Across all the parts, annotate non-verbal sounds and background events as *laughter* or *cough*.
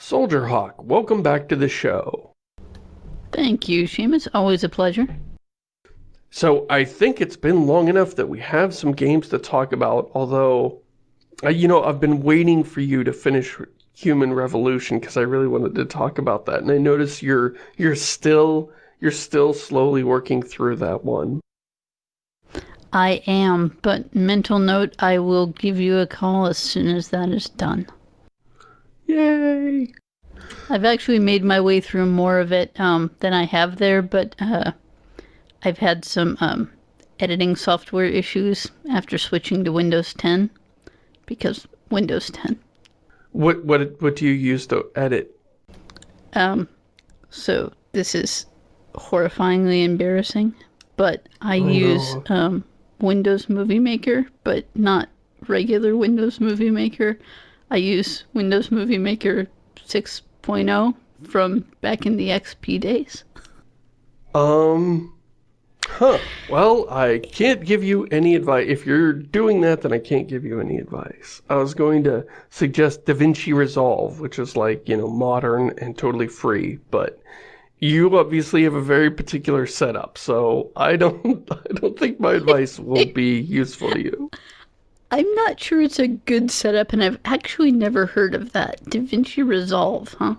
Soldier Hawk, welcome back to the show. Thank you, Seamus. Always a pleasure. So I think it's been long enough that we have some games to talk about, although, uh, you know, I've been waiting for you to finish Human Revolution because I really wanted to talk about that. And I notice you're, you're still, you're still slowly working through that one. I am, but mental note, I will give you a call as soon as that is done. Yay! I've actually made my way through more of it um, than I have there, but uh, I've had some um, editing software issues after switching to Windows 10 because Windows 10. What what what do you use to edit? Um, so this is horrifyingly embarrassing, but I Oh, use no. um, Windows Movie Maker, but not regular Windows Movie Maker. I use Windows Movie Maker 6.0 from back in the XP days. Um, huh. Well, I can't give you any advice. If you're doing that, then I can't give you any advice. I was going to suggest DaVinci Resolve, which is like, you know, modern and totally free, but you obviously have a very particular setup, so I don't, *laughs* I don't think my advice will be useful to you. *laughs* I'm not sure it's a good setup, and I've actually never heard of that. DaVinci Resolve, huh?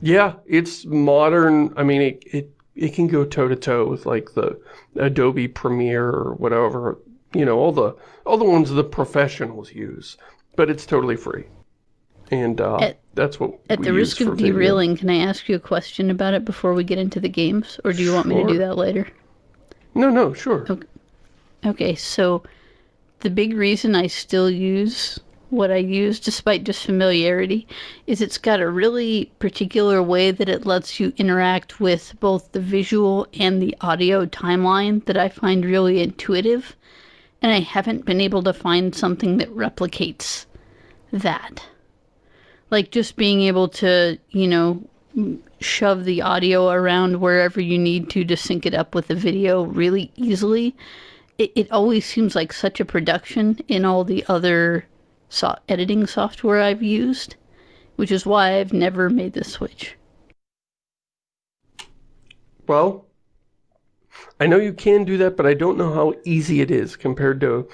Yeah, it's modern. I mean, it, it, it can go toe to toe with like the Adobe Premiere or whatever, you know, all the, all the ones the professionals use, but it's totally free. And, uh, At- that's what At the risk of for video. derailing, can I ask you a question about it before we get into the games? Or do you want me to do that later? No, no, sure. Okay, so the big reason I still use what I use, despite just familiarity, is it's got a really particular way that it lets you interact with both the visual and the audio timeline that I find really intuitive. And I haven't been able to find something that replicates that. Like just being able to, you know, shove the audio around wherever you need to to sync it up with the video really easily it, it always seems like such a production in all the other so- editing software I've used, which is why I've never made the switch. Well, I know you can do that, but I don't know how easy it is compared to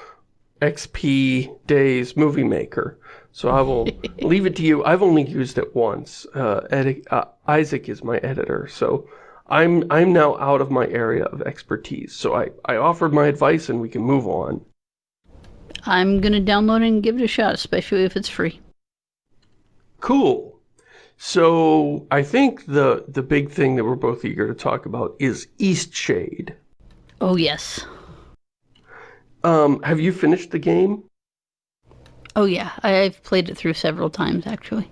XP Days Movie Maker. So I will *laughs* leave it to you. I've only used it once. Uh, uh, Isaac is my editor, so I'm I'm now out of my area of expertise. So I, I offered my advice and we can move on. I'm gonna download it and give it a shot, especially if it's free. Cool. So I think the the big thing that we're both eager to talk about is Eastshade. Oh yes. Um, have you finished the game? Oh yeah, I've played it through several times actually.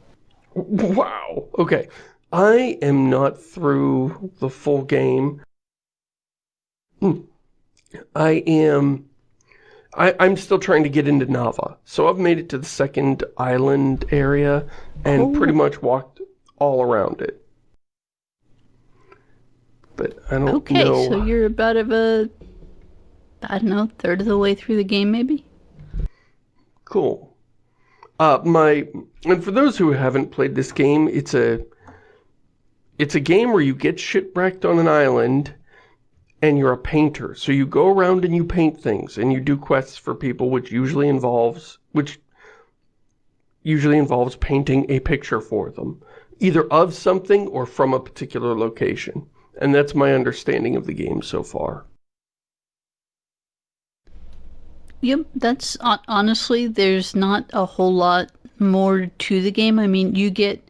Wow. Okay. I am not through the full game. Hmm. I am... I, I'm still trying to get into Nava. So I've made it to the second island area and Oh. pretty much walked all around it. But I don't Okay, know... Okay, so you're about of a I don't know, third of the way through the game maybe? Cool. Uh, my and for those who haven't played this game, it's a it's a game where you get shipwrecked on an island and you're a painter. So you go around and you paint things and you do quests for people which usually involves which usually involves painting a picture for them, either of something or from a particular location. And that's my understanding of the game so far. Yep, that's honestly, there's not a whole lot more to the game. I mean, you get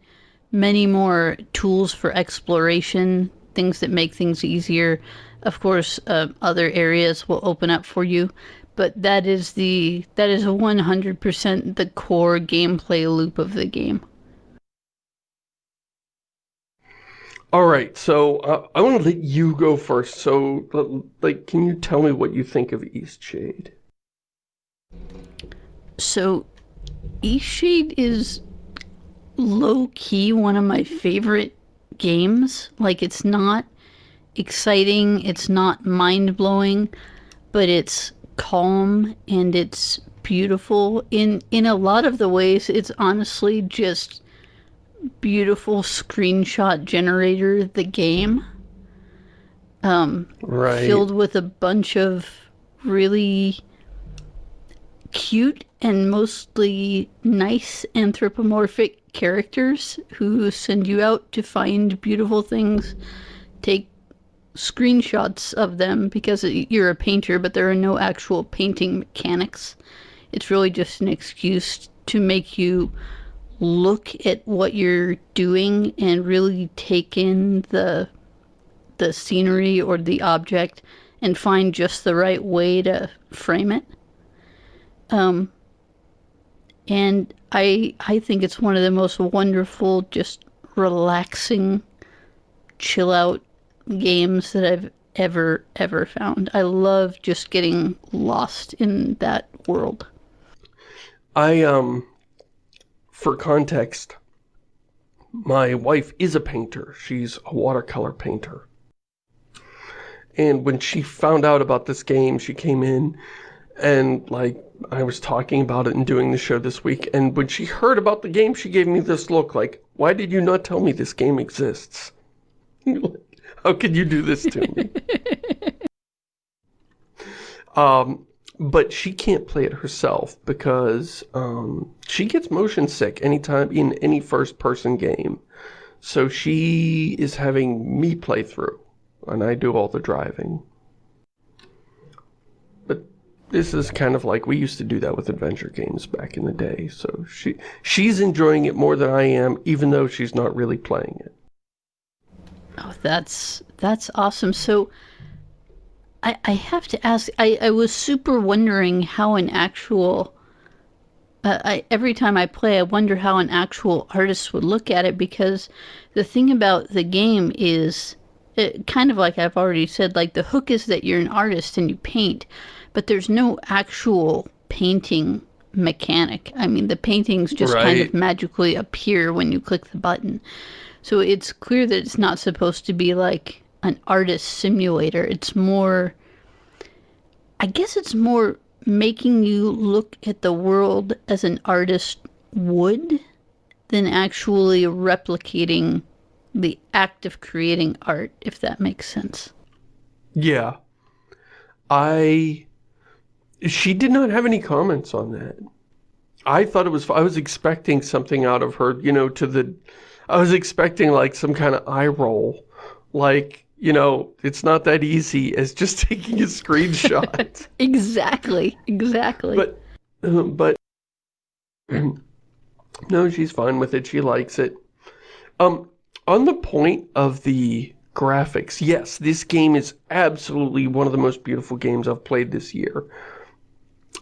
many more tools for exploration, things that make things easier. Of course, uh, other areas will open up for you, but that is the that is 100% the core gameplay loop of the game. All right, so uh, I want to let you go first. So, like, can you tell me what you think of Eastshade? So, Eastshade is low key one of my favorite games. Like, it's not exciting, it's not mind blowing, but it's calm and it's beautiful. In in a lot of the ways, it's honestly just beautiful screenshot generator, the game. Um, right. filled with a bunch of really cute and mostly nice anthropomorphic characters who send you out to find beautiful things, take screenshots of them because you're a painter, but there are no actual painting mechanics. It's really just an excuse to make you look at what you're doing and really take in the the scenery or the object and find just the right way to frame it. Um, and I I think it's one of the most wonderful, just relaxing, chill out games that I've ever ever found. I love just getting lost in that world. I um for context my wife is a painter. She's a watercolor painter. And when she found out about this game, she came in and like I was talking about it and doing the show this week and when she heard about the game she gave me this look like why did you not tell me this game exists? *laughs* How could you do this to me? *laughs* Um but she can't play it herself because um, she gets motion sick anytime in any first person game. So she is having me play through and I do all the driving this is kind of like we used to do that with adventure games back in the day. So she she's enjoying it more than I am, even though she's not really playing it. Oh, that's that's awesome. So I I have to ask. I I was super wondering how an actual. Uh, I, every time I play, I wonder how an actual artist would look at it because the thing about the game is, it, kind of like I've already said, like the hook is that you're an artist and you paint, but there's no actual painting mechanic. I mean, the paintings just right. kind of magically appear when you click the button. So it's clear that it's not supposed to be like an artist simulator. It's more, I guess it's more making you look at the world as an artist would than actually replicating the act of creating art, if that makes sense. Yeah. I she did not have any comments on that. I thought it was, I was expecting something out of her, you know, to the, I was expecting like some kind of eye roll. Like, you know, it's not that easy as just *laughs* taking a screenshot. *laughs* exactly, exactly. But, uh, but, *clears throat* no, she's fine with it. She likes it. Um, on the point of the graphics, yes, this game is absolutely one of the most beautiful games I've played this year.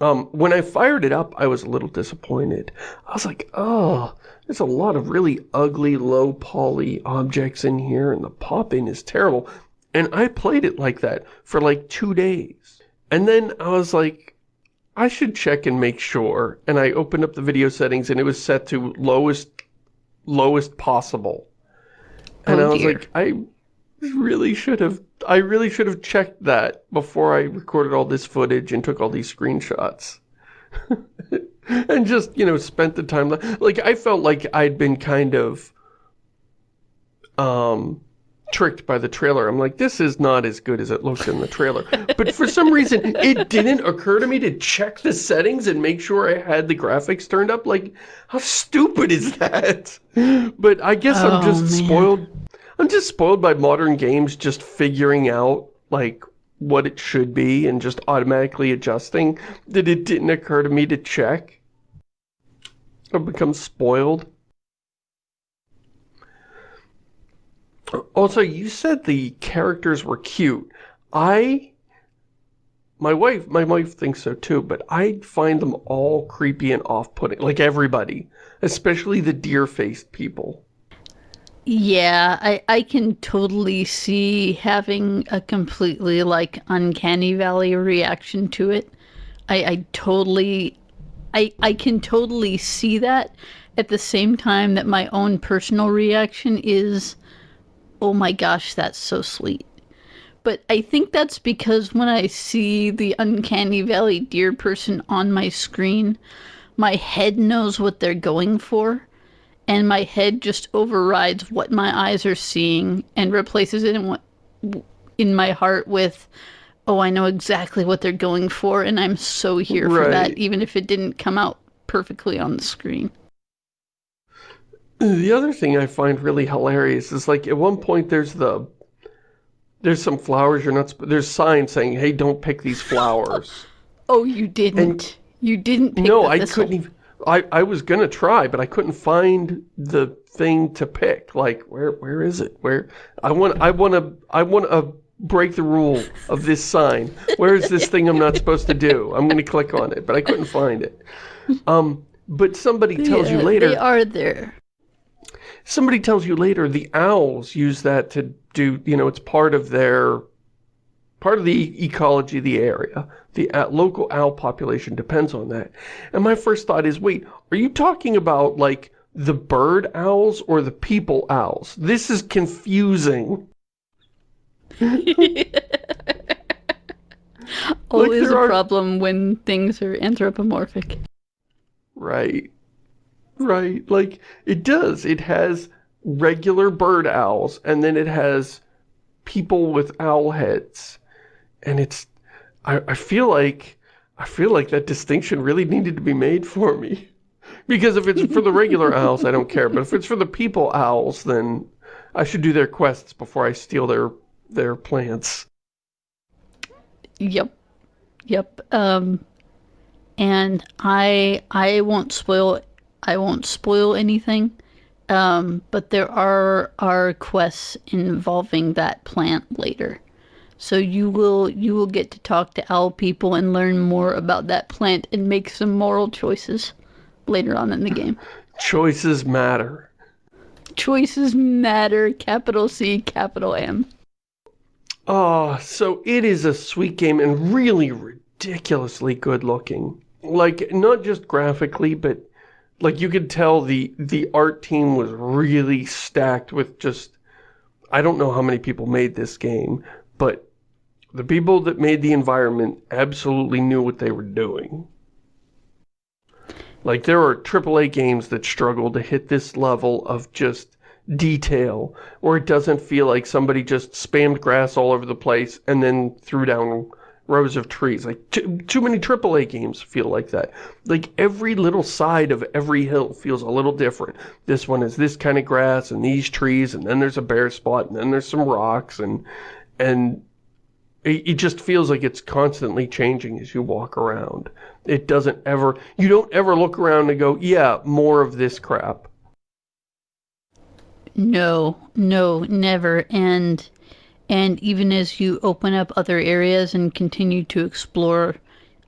Um, when I fired it up, I was a little disappointed. I was like, oh, there's a lot of really ugly, low poly objects in here, and the pop-in is terrible. And I played it like that for like two days. And then I was like, I should check and make sure. And I opened up the video settings, and it was set to lowest, lowest possible. And oh, I was dear. like, I really should have I really should have checked that before I recorded all this footage and took all these screenshots. *laughs* and just, you know, spent the time like I felt like I'd been kind of um tricked by the trailer. I'm like, this is not as good as it looks in the trailer. but for some reason, it didn't occur to me to check the settings and make sure I had the graphics turned up. Like, how stupid is that? But I guess oh, I'm just man. spoiled I'm just spoiled by modern games just figuring out, like, what it should be and just automatically adjusting that it didn't occur to me to check. I've become spoiled. Also, you said the characters were cute. I... My wife, my wife thinks so too, but I find them all creepy and off-putting, like everybody. Especially the deer-faced people. Yeah, I, I can totally see having a completely, like, uncanny valley reaction to it. I, I totally, I, I can totally see that at the same time that my own personal reaction is, oh my gosh, that's so sweet. But I think that's because when I see the uncanny valley deer person on my screen, my head knows what they're going for and my head just overrides what my eyes are seeing and replaces it in what in my heart with oh i know exactly what they're going for and i'm so here for that even if it didn't come out perfectly on the screen. The other thing I find really hilarious is like at one point there's the there's some flowers you're not there's signs saying hey don't pick these flowers. *laughs* oh you didn't. You didn't pick no, I couldn't even I I was going to try but I couldn't find the thing to pick. Like where where is it? Where I want I want to I want to break the rule of this sign. Where is this thing I'm not supposed to do? I'm going to click on it, but I couldn't find it. Um but somebody tells you later they are there somebody tells you later the owls use that to do, you know, it's part of their, part of the ecology of the area. The uh, local owl population depends on that. And my first thought is, wait, are you talking about, like, the bird owls or the people owls? This is confusing. *laughs* always there a are- problem when things are anthropomorphic Right. Right. Like, it does. It has regular bird owls, and then it has people with owl heads. And it's, I, I feel like, I feel like that distinction really needed to be made for me. Because if it's for the regular *laughs* owls, I don't care. But if it's for the people owls, then I should do their quests before I steal their, their plants. Yep. Yep. Um and I I won't spoil I won't spoil anything. Um but there are are quests involving that plant later. So you will you will get to talk to owl people and learn more about that plant and make some moral choices later on in the game. Choices matter. Choices matter, capital C, capital M. Oh, so it is a sweet game and really ridiculously good looking. Like, not just graphically, but like you could tell the the art team was really stacked with just I don't know how many people made this game, but the people that made the environment absolutely knew what they were doing. Like there are AAA games that struggle to hit this level of just detail, or it doesn't feel like somebody just spammed grass all over the place and then threw down rows of trees. Like too, too many AAA games feel like that. Like every little side of every hill feels a little different. This one is this kind of grass and these trees, and then there's a bare spot, and then there's some rocks, and and it, just feels like it's constantly changing as you walk around. It doesn't ever, you don't ever look around and go, yeah, more of this crap. No, no, never. And and even as you open up other areas and continue to explore,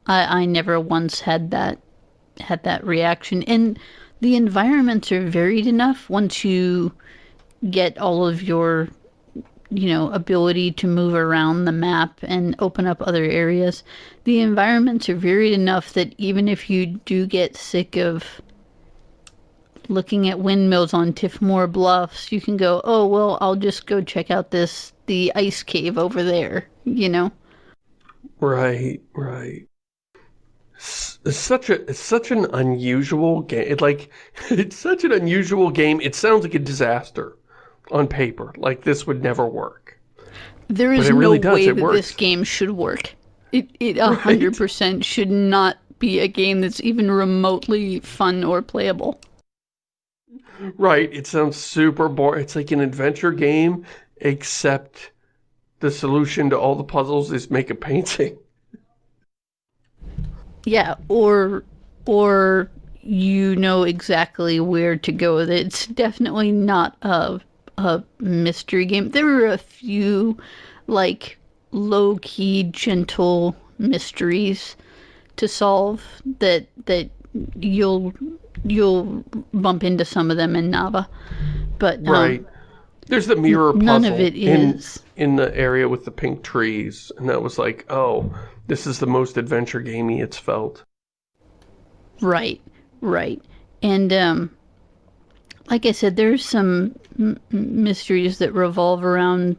I, I never once had that had that reaction. And the environments are varied enough once you get all of your you know ability to move around the map and open up other areas the environments are varied enough that even if you do get sick of looking at windmills on Tiffmore Bluffs, you can go, oh, well, I'll just go check out this, the ice cave over there, you know? Right, right. It's such a it's such an unusual game. It, like *laughs* it's such an unusual game. It sounds like a disaster on paper. Like this would never work. There is really no way that works. this game should work. It, it *laughs* a hundred percent should not be a game that's even remotely fun or playable. Right. It sounds super boring. It's like an adventure game, except the solution to all the puzzles is make a painting. *laughs* Yeah, or or you know exactly where to go with it. It's definitely not a a mystery game. There were a few like low key, gentle mysteries to solve that that you'll you'll bump into some of them in Nava. But um, Right. There's the mirror puzzle none of it in, is. in the area with the pink trees, and that was like, oh, this is the most adventure gamey it's felt. Right, right. And um like I said there's some mysteries that revolve around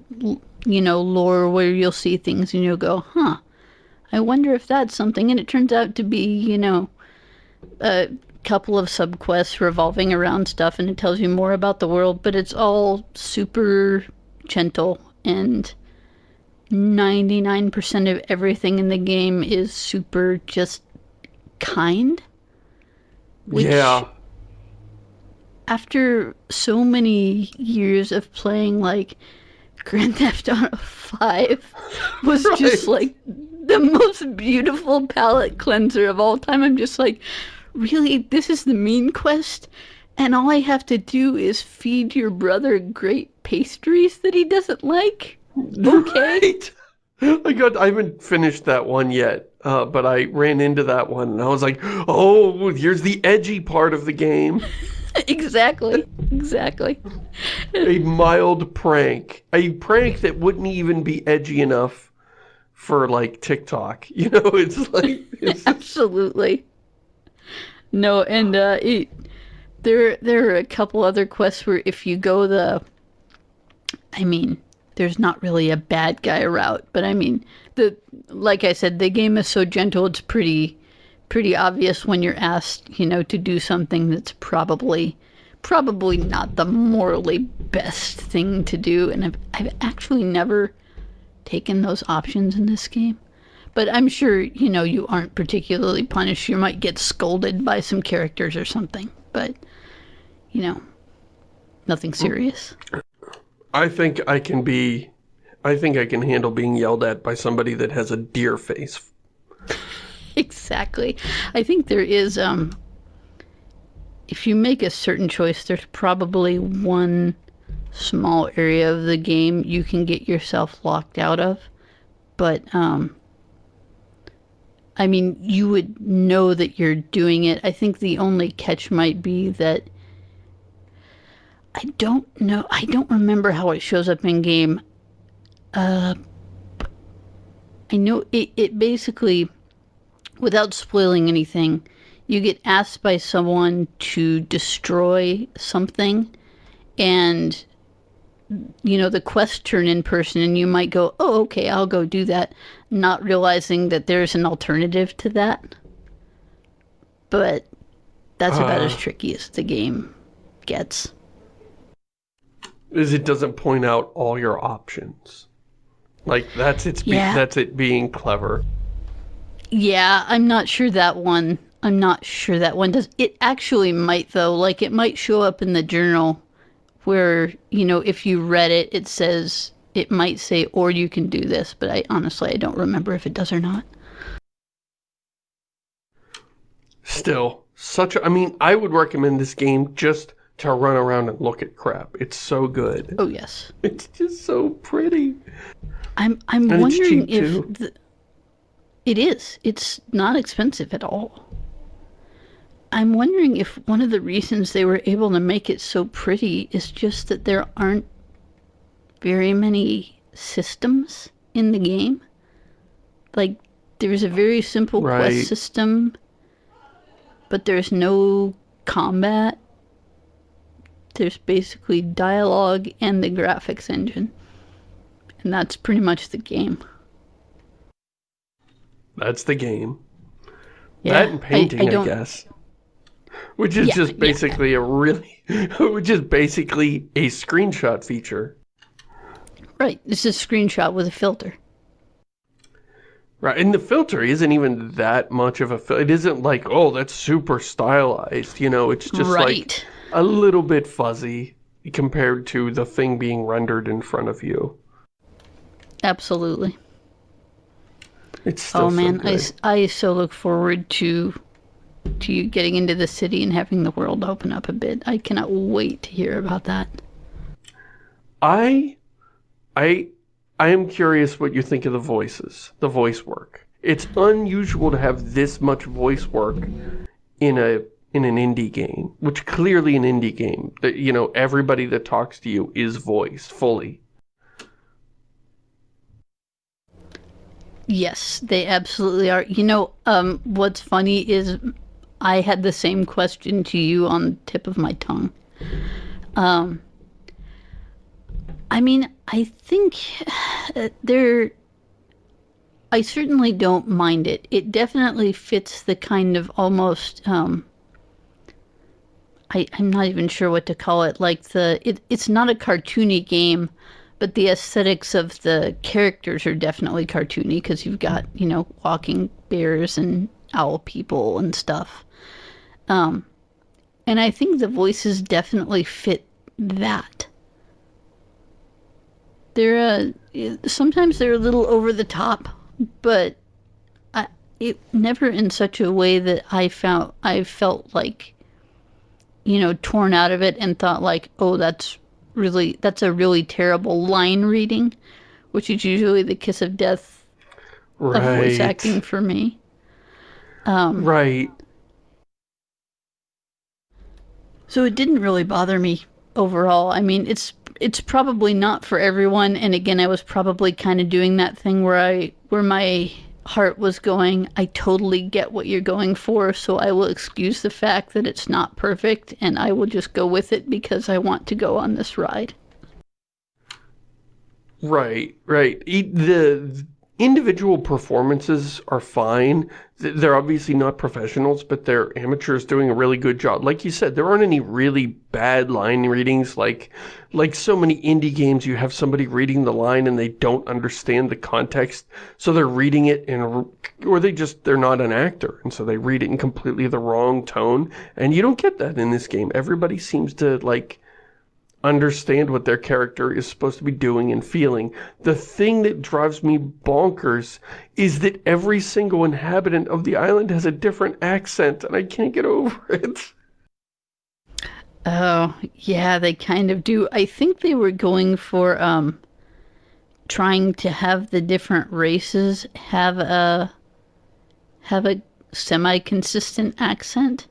you know lore where you'll see things and you'll go, "Huh. I wonder if that's something." And it turns out to be, you know, uh couple of subquests revolving around stuff and it tells you more about the world, but it's all super gentle and 99% of everything in the game is super just kind. Which, yeah. After so many years of playing like Grand *laughs* Theft Auto 5 *laughs* was right. just like the most beautiful palate cleanser of all time. I'm just like, really? This is the mean quest? And all I have to do is feed your brother great pastries that he doesn't like? Okay. *laughs* Right. I got I haven't finished that one yet, uh, but I ran into that one and I was like, oh, here's the edgy part of the game. *laughs* exactly. Exactly. a mild prank. A prank that wouldn't even be edgy enough for like TikTok. *laughs* You know, it's like it's *laughs* Absolutely. No, and uh it, there there are a couple other quests where if you go the I mean, there's not really a bad guy route. But I mean, the like I said, the game is so gentle. It's pretty pretty obvious when you're asked, you know, to do something that's probably probably not the morally best thing to do. And I've I've actually never taken those options in this game. But I'm sure, you know, you aren't particularly punished. You might get scolded by some characters or something. But, you know, nothing hmm. serious. I think I can be, I think I can handle being yelled at by somebody that has a deer face. Exactly. I think there is, um, if you make a certain choice, there's probably one small area of the game you can get yourself locked out of. But, um, I mean, you would know that you're doing it. I think the only catch might be that I don't know. I don't remember how it shows up in game. Uh, I know it, it basically, without spoiling anything, you get asked by someone to destroy something and you know the quest turn in person and you might go oh okay i'll go do that not realizing that there's an alternative to that but that's uh, about as tricky as the game gets is it doesn't point out all your options. Like that's its yeah. that's it being clever. Yeah, I'm not sure that one. I'm not sure that one does. It actually might though. Like it might show up in the journal where, you know, if you read it, it says it might say or you can do this, but I honestly I don't remember if it does or not. Still, such a, I mean, I would recommend this game just to run around and look at crap. It's so good. Oh yes. It's just so pretty. I'm I'm and wondering if the, it is. It's not expensive at all. I'm wondering if one of the reasons they were able to make it so pretty is just that there aren't very many systems in the game. Like there's a very simple right. quest system, but there's no combat there's basically dialogue and the graphics engine. And that's pretty much the game. That's the game. Yeah, that and painting, I, I, I guess. Which is yeah, just basically yeah. a really, *laughs* which is basically a screenshot feature. Right, it's a screenshot with a filter. Right, and the filter isn't even that much of a filter. It isn't like, oh, that's super stylized, you know, it's just right. like a little bit fuzzy compared to the thing being rendered in front of you. Absolutely. It's oh, still oh man, so I, I so look forward to to you getting into the city and having the world open up a bit. I cannot wait to hear about that. I I I am curious what you think of the voices, the voice work. It's unusual to have this much voice work in a in an indie game, which clearly an indie game, that you know, everybody that talks to you is voiced fully. Yes, they absolutely are. You know, um, what's funny is I had the same question to you on the tip of my tongue. Um, I mean, I think there, I certainly don't mind it. It definitely fits the kind of almost, um, I, I'm not even sure what to call it. Like the it, it's not a cartoony game, but the aesthetics of the characters are definitely cartoony because you've got you know walking bears and owl people and stuff. Um, and I think the voices definitely fit that. They're uh, sometimes they're a little over the top, but I, it never in such a way that I found I felt like you know torn out of it and thought like, oh, that's really that's a really terrible line reading, which is usually the kiss of death right. of voice acting for me. Um, right. So it didn't really bother me overall. I mean, it's it's probably not for everyone. And again, I was probably kind of doing that thing where I where my heart was going, I totally get what you're going for, so I will excuse the fact that it's not perfect and I will just go with it because I want to go on this ride. Right, right. The individual performances are fine. They're obviously not professionals, but they're amateurs doing a really good job. Like you said, there aren't any really bad line readings. Like, like so many indie games, you have somebody reading the line and they don't understand the context. So they're reading it in, or they just, they're not an actor. And so they read it in completely the wrong tone. And you don't get that in this game. Everybody seems to like, understand what their character is supposed to be doing and feeling. The thing that drives me bonkers is that every single inhabitant of the island has a different accent, and I can't get over *laughs* it. Oh, yeah, they kind of do. I think they were going for, um, trying to have the different races have a, have a semi-consistent accent,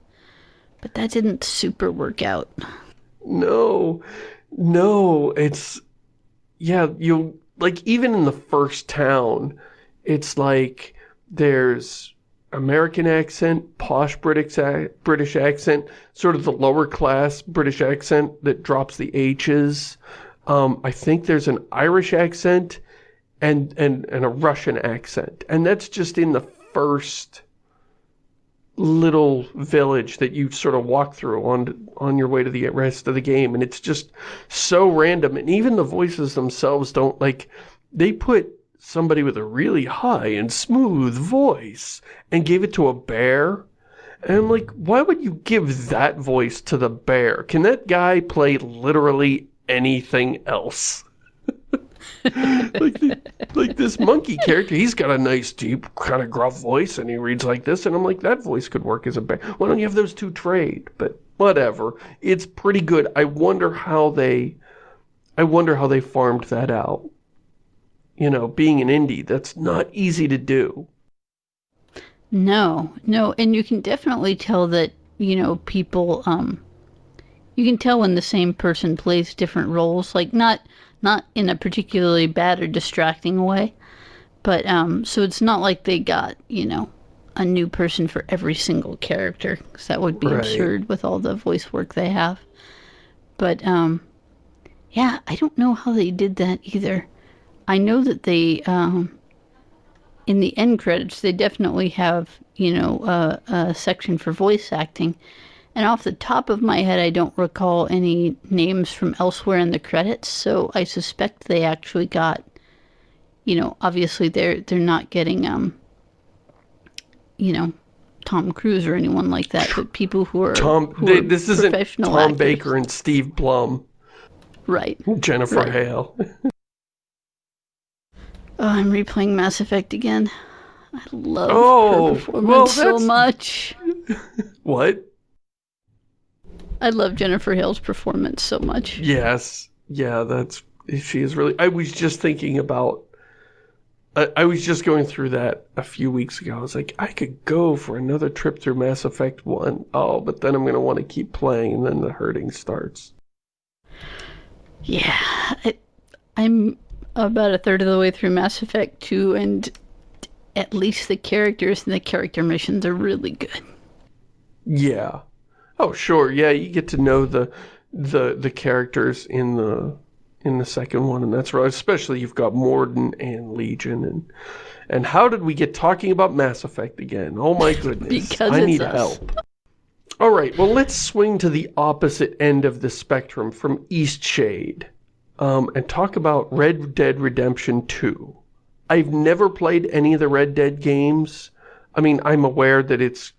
but that didn't super work out no, no, it's, yeah, you, like, even in the first town, it's like, there's American accent, posh British, British accent, sort of the lower class British accent that drops the H's. Um, I think there's an Irish accent and, and, and a Russian accent. And that's just in the first little village that you sort of walk through on on your way to the rest of the game and it's just so random and even the voices themselves don't like they put somebody with a really high and smooth voice and gave it to a bear and I'm like why would you give that voice to the bear? Can that guy play literally anything else *laughs* like, the, like this monkey character, he's got a nice, deep, kind of gruff voice, and he reads like this, and I'm like, that voice could work as a bear. Why don't you have those two trade? But whatever. It's pretty good. I wonder how they, I wonder how they farmed that out. You know, being an indie, that's not easy to do. No, no, and you can definitely tell that, you know, people, um, you can tell when the same person plays different roles, like not not in a particularly bad or distracting way. But, um, so it's not like they got, you know, a new person for every single character, because that would be right. absurd with all the voice work they have. But, um, yeah, I don't know how they did that either. I know that they, um, in the end credits, they definitely have, you know, a, a section for voice acting. And off the top of my head, I don't recall any names from elsewhere in the credits, so I suspect they actually got, you know, obviously they're they're not getting um, you know, Tom Cruise or anyone like that, but people who are Tom. Who they, are this isn't Tom actors. Baker and Steve Blum, right? Jennifer right. Hale. *laughs* oh, I'm replaying Mass Effect again. I love oh, her performance well, so much. *laughs* what? I love Jennifer Hale's performance so much. Yes. Yeah, that's, she is really, I was just thinking about, I, I was just going through that a few weeks ago. I was like, I could go for another trip through Mass Effect 1. Oh, but then I'm going to want to keep playing and then the hurting starts. Yeah, I, I'm about a third of the way through Mass Effect 2 and at least the characters and the character missions are really good. Yeah. Oh, sure. Yeah, you get to know the the the characters in the in the second one, and that's right. Especially you've got Mordin and Legion, and and how did we get talking about Mass Effect again? Oh my *laughs* goodness! because I need us. help. All right, well, let's swing to the opposite end of the spectrum from Eastshade um, and talk about Red Dead Redemption 2. I've never played any of the Red Dead games. I mean, I'm aware that it's,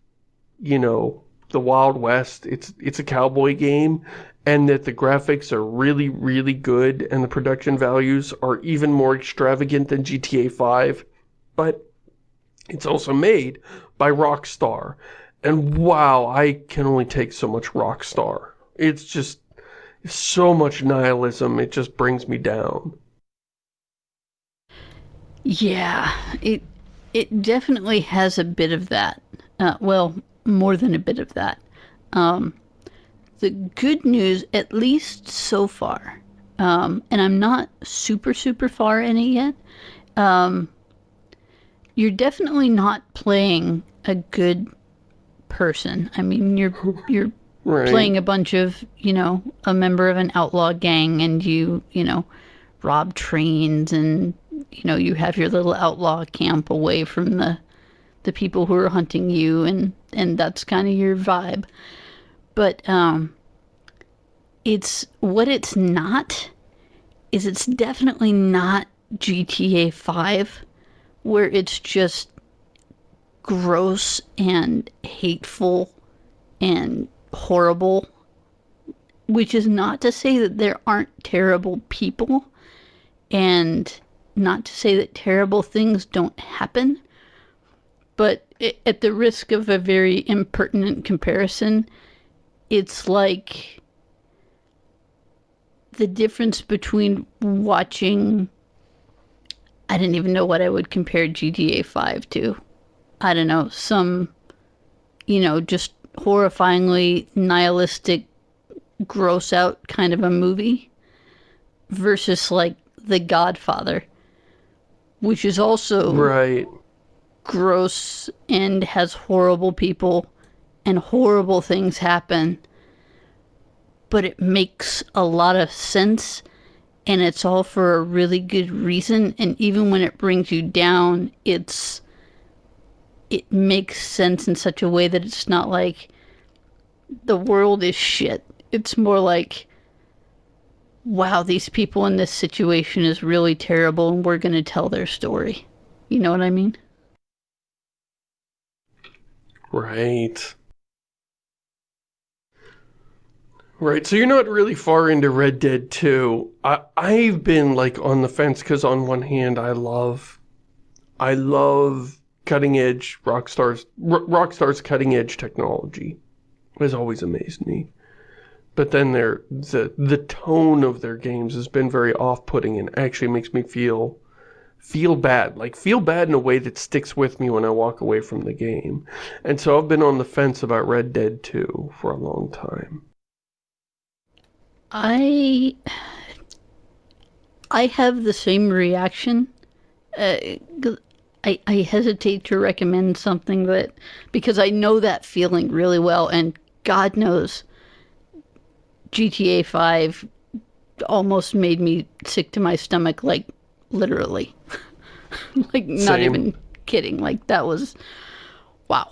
you know, the Wild West. It's, it's a cowboy game and that the graphics are really, really good and the production values are even more extravagant than GTA 5. But it's also made by Rockstar. And wow, I can only take so much Rockstar. It's just so much nihilism, it just brings me down. Yeah, it it definitely has a bit of that. Uh, well, more than a bit of that. Um, the good news, at least so far, um, and I'm not super, super far in it yet, um, you're definitely not playing a good person. I mean, you're you're *laughs* right. playing a bunch of, you know, a member of an outlaw gang and you, you know, rob trains and, you know, you have your little outlaw camp away from the the people who are hunting you and and that's kind of your vibe. But um it's what it's not is it's definitely not GTA 5 where it's just gross and hateful and horrible, which is not to say that there aren't terrible people and not to say that terrible things don't happen, but at the risk of a very impertinent comparison, it's like the difference between watching I didn't even know what I would compare GTA 5 to. I don't know, some, you know, just horrifyingly nihilistic, gross out kind of a movie versus like The Godfather, which is also right gross and has horrible people and horrible things happen. But it makes a lot of sense and it's all for a really good reason and even when it brings you down it's it makes sense in such a way that it's not like the world is shit it's more like wow these people in this situation is really terrible and we're going to tell their story you know what i mean right Right, so you're not really far into Red Dead 2. I, I've been, like, on the fence, because on one hand, I love... I love cutting-edge Rockstar's... Rockstar's cutting-edge technology. has always amazed me. But then their the, the tone of their games has been very off-putting and actually makes me feel feel bad. Like, feel bad in a way that sticks with me when I walk away from the game. And so I've been on the fence about Red Dead 2 for a long time. I I have the same reaction. Uh, I I hesitate to recommend something that because I know that feeling really well, and God knows, GTA Five almost made me sick to my stomach, like literally, *laughs* like not even kidding. Like that was wow.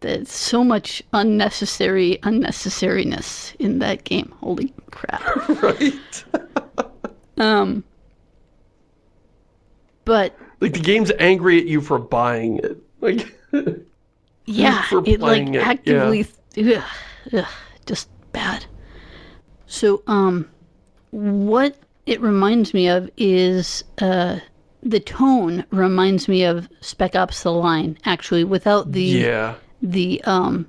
There's so much unnecessary unnecessariness in that game. Holy crap. *laughs* right. *laughs* um but like the game's angry at you for buying it. Like Yeah, it like it. actively yeah. ugh, ugh, just bad. So um what it reminds me of is uh the tone reminds me of Spec Ops The Line, actually, without the yeah the um,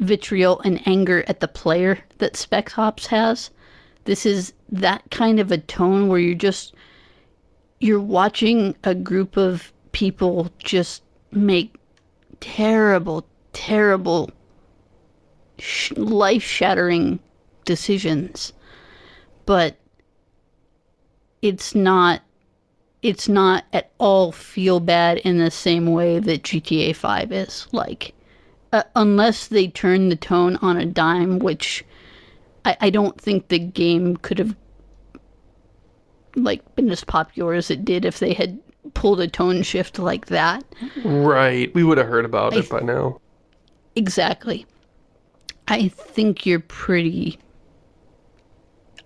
vitriol and anger at the player that Spec Ops has. This is that kind of a tone where you're just you're watching a group of people just make terrible, terrible, sh- life-shattering decisions, but it's not it's not at all feel bad in the same way that GTA 5 is. Like, uh, unless they turn the tone on a dime, which I, I don't think the game could have like been as popular as it did if they had pulled a tone shift like that. Right. We would have heard about I, it by now. Exactly. I think you're pretty.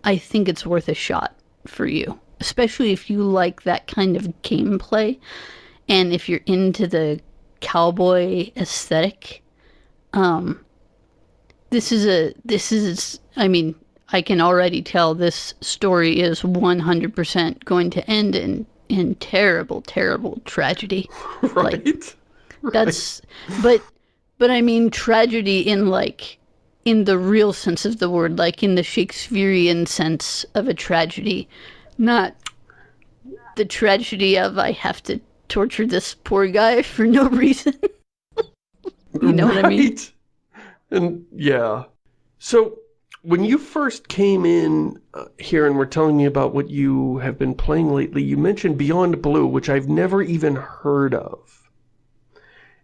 I think it's worth a shot for you, especially if you like that kind of gameplay, and if you're into the cowboy aesthetic. Um, this is a this is I mean I can already tell this story is 100% going to end in in terrible terrible tragedy. *laughs* Right? Like, that's but but I mean tragedy in like in the real sense of the word, like in the Shakespearean sense of a tragedy, not the tragedy of I have to torture this poor guy *laughs* for no reason. you know what I mean? And yeah. So when you first came in uh, here and were telling me about what you have been playing lately, you mentioned Beyond Blue, which I've never even heard of.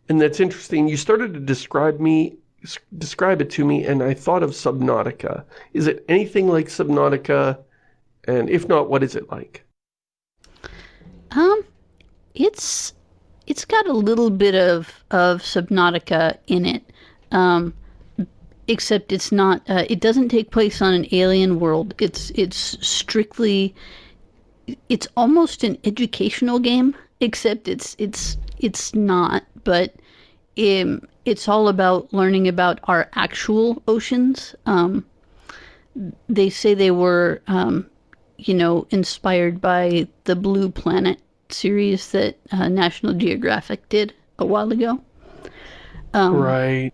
And that's interesting. You started to describe me describe it to me and I thought of Subnautica. Is it anything like Subnautica? And if not, what is it like? Um, it's it's got a little bit of of Subnautica in it, um, except it's not. Uh, it doesn't take place on an alien world. It's it's strictly. It's almost an educational game, except it's it's it's not. But um, it's all about learning about our actual oceans. Um, they say they were, um, you know, inspired by the Blue Planet series that uh, National Geographic did a while ago. Um, right.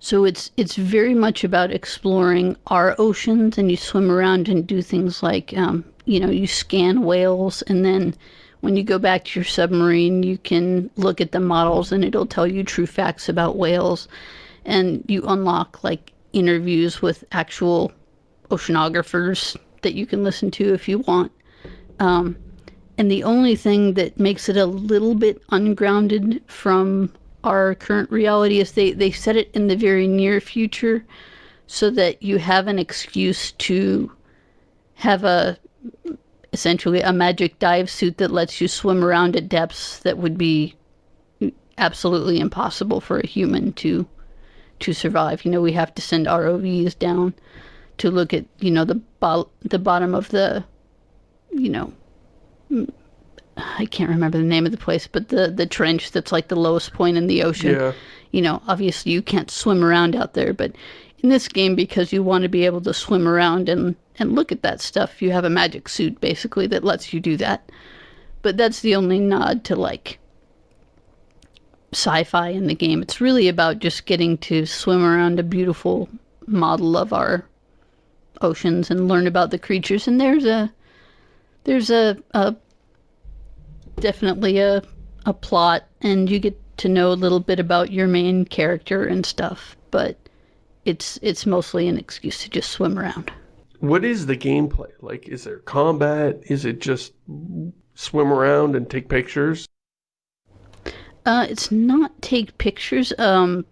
So it's it's very much about exploring our oceans, and you swim around and do things like, um, you know, you scan whales, and then when you go back to your submarine, you can look at the models, and it'll tell you true facts about whales, and you unlock like interviews with actual oceanographers that you can listen to if you want. Um, and the only thing that makes it a little bit ungrounded from our current reality is they, they set it in the very near future so that you have an excuse to have a essentially a magic dive suit that lets you swim around at depths that would be absolutely impossible for a human to to survive. You know, we have to send ROVs down to look at, you know, the bo- the bottom of the you know, mm, I can't remember the name of the place, but the the trench that's like the lowest point in the ocean. Yeah. You know, obviously you can't swim around out there, but in this game because you want to be able to swim around and and look at that stuff, you have a magic suit basically that lets you do that. But that's the only nod to like sci-fi in the game. It's really about just getting to swim around a beautiful model of our oceans and learn about the creatures and there's a there's a, a definitely a a plot and you get to know a little bit about your main character and stuff, but it's it's mostly an excuse to just swim around. What is the gameplay? Like, is there combat? Is it just swim around and take pictures? Uh, it's not take pictures. Um,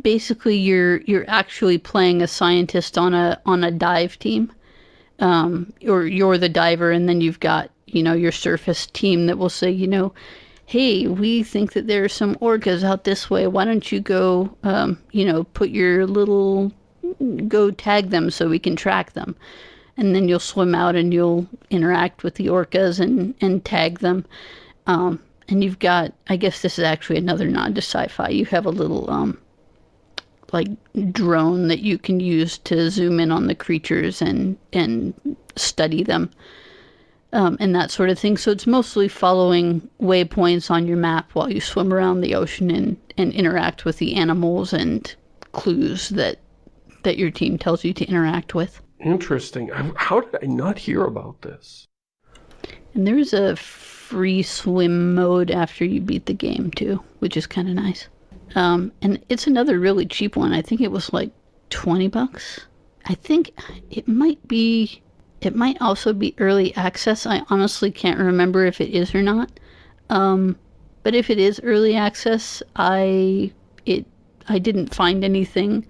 basically, you're you're actually playing a scientist on a on a dive team. Um, or you're the diver, and then you've got you know your surface team that will say, you know, hey, we think that there are some orcas out this way. Why don't you go, um, you know, put your little go tag them so we can track them. And then you'll swim out and you'll interact with the orcas and, and tag them. Um, and you've got, I guess this is actually another nod to sci-fi. You have a little, um, like drone that you can use to zoom in on the creatures and, and study them. Um, and that sort of thing. So it's mostly following waypoints on your map while you swim around the ocean and, and interact with the animals and clues that that your team tells you to interact with. Interesting. How did I not hear about this? And there's a free swim mode after you beat the game too, which is kind of nice. Um, and it's another really cheap one. I think it was like 20 bucks. I think it might be, it might also be early access. I honestly can't remember if it is or not. Um, but if it is early access, I, it, I didn't find anything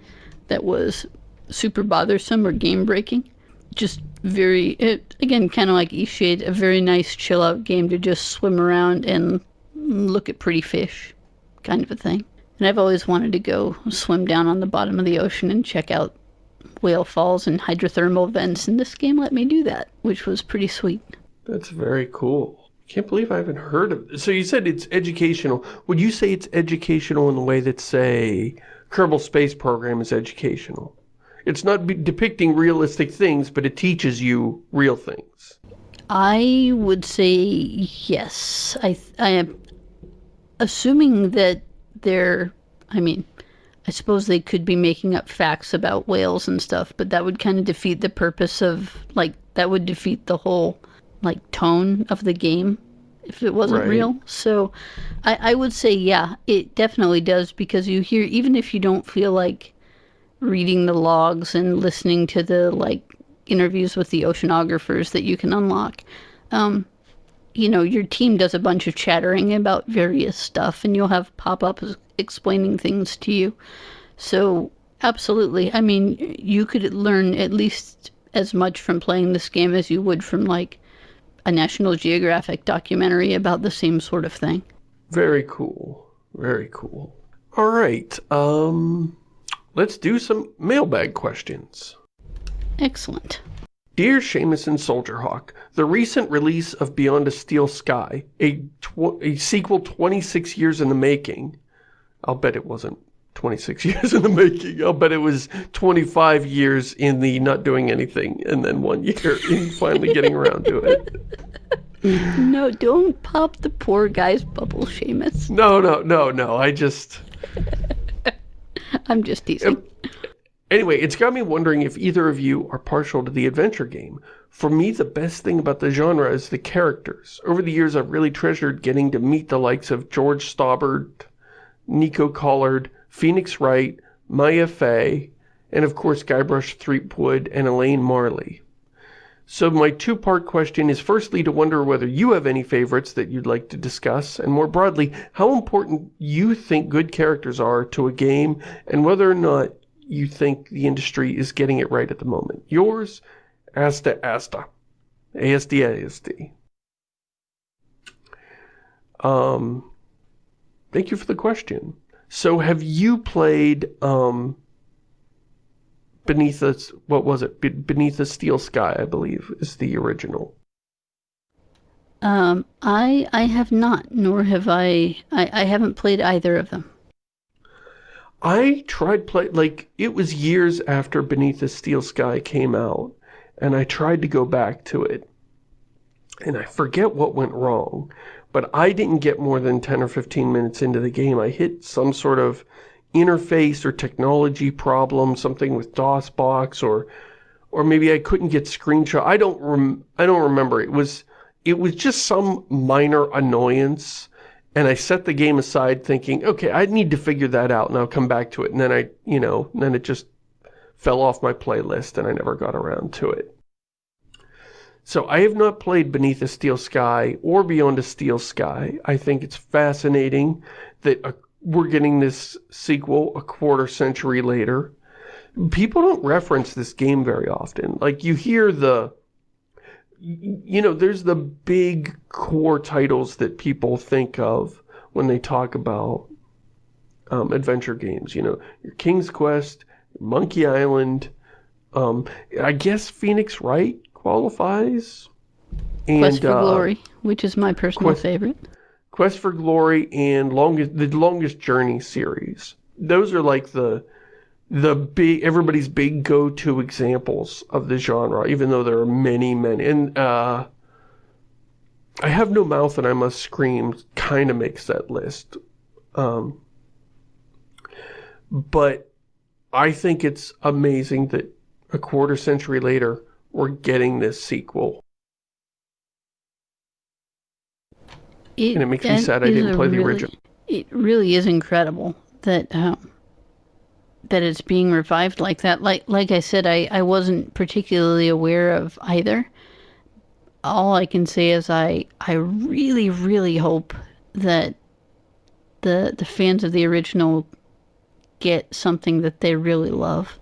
that was super bothersome or game breaking. Just very, it, again, kind of like Eastshade, a very nice chill out game to just swim around and look at pretty fish kind of a thing. And I've always wanted to go swim down on the bottom of the ocean and check out whale falls and hydrothermal vents, and this game let me do that, which was pretty sweet. That's very cool. Can't believe I haven't heard of it. So you said it's educational. Would you say it's educational in the way that, say, Kerbal Space Program is educational? It's not depicting realistic things, but it teaches you real things. I would say yes. I I am assuming that they're. I mean, I suppose they could be making up facts about whales and stuff, but that would kind of defeat the purpose of like that would defeat the whole like tone of the game if it wasn't right. real. So I, I would say yeah, it definitely does because you hear even if you don't feel like reading the logs and listening to the like interviews with the oceanographers that you can unlock. Um, you know, your team does a bunch of chattering about various stuff, and you'll have pop ups explaining things to you. So, absolutely. I mean, you could learn at least as much from playing this game as you would from, like, a National Geographic documentary about the same sort of thing. Very cool. Very cool. All right. Um, let's do some mailbag questions. Excellent. Dear Shamus and Soldier Hawk, the recent release of Beyond a Steel Sky, a, a sequel 26 years in the making, I'll bet it wasn't 26 *laughs* years in the making, I'll bet it was 25 years in the not doing anything, and then one year *laughs* in finally getting around to it. *laughs* No, don't pop the poor guy's bubble, Shamus. No, no, no, no, I just... I'm just teasing. Anyway, it's got me wondering if either of you are partial to the adventure game. For me, the best thing about the genre is the characters. Over the years, I've really treasured getting to meet the likes of George Stobbart, Nico Collard, Phoenix Wright, Maya Fey, and of course Guybrush Threepwood and Elaine Marley. So my two-part question is firstly to wonder whether you have any favorites that you'd like to discuss, and more broadly, how important you think good characters are to a game, and whether or not you think the industry is getting it right at the moment. Yours, Asta Asta. ASD ASD. Um, thank you for the question. So have you played um, Beneath the, what was it? Be Beneath the Steel Sky, I believe, is the original. Um, I I have not, nor have I, I, I haven't played either of them. I tried play like it was years after Beneath the Steel Sky came out and I tried to go back to it. And I forget what went wrong but I didn't get more than 10 or 15 minutes into the game. I hit some sort of interface or technology problem something with DOSBox or or maybe I couldn't get screenshot. I don't rem I don't remember. It was it was just some minor annoyance and I set the game aside thinking, okay, I need to figure that out and I'll come back to it. And then I, you know, then it just fell off my playlist and I never got around to it. So I have not played Beneath a Steel Sky or Beyond a Steel Sky. I think it's fascinating that a, we're getting this sequel a quarter century later. People don't reference this game very often. Like, you hear the you know, there's the big core titles that people think of when they talk about um, adventure games. You know, your King's Quest, Monkey Island. Um, I guess Phoenix Wright qualifies. And, Quest for uh, Glory, which is my personal Quest, favorite. Quest for Glory and longest the Longest Journey series. Those are like the the big everybody's big go-to examples of the genre, even though there are many, many. And uh, I have no mouth and I must scream kind of makes that list. Um, but I think it's amazing that a quarter century later we're getting this sequel. It, and it makes me sad I didn't play the really, original. It really is incredible that um, that it's being revived like that. Like like I said, I, I wasn't particularly aware of either. All I can say is I I really really hope that the the fans of the original get something that they really love.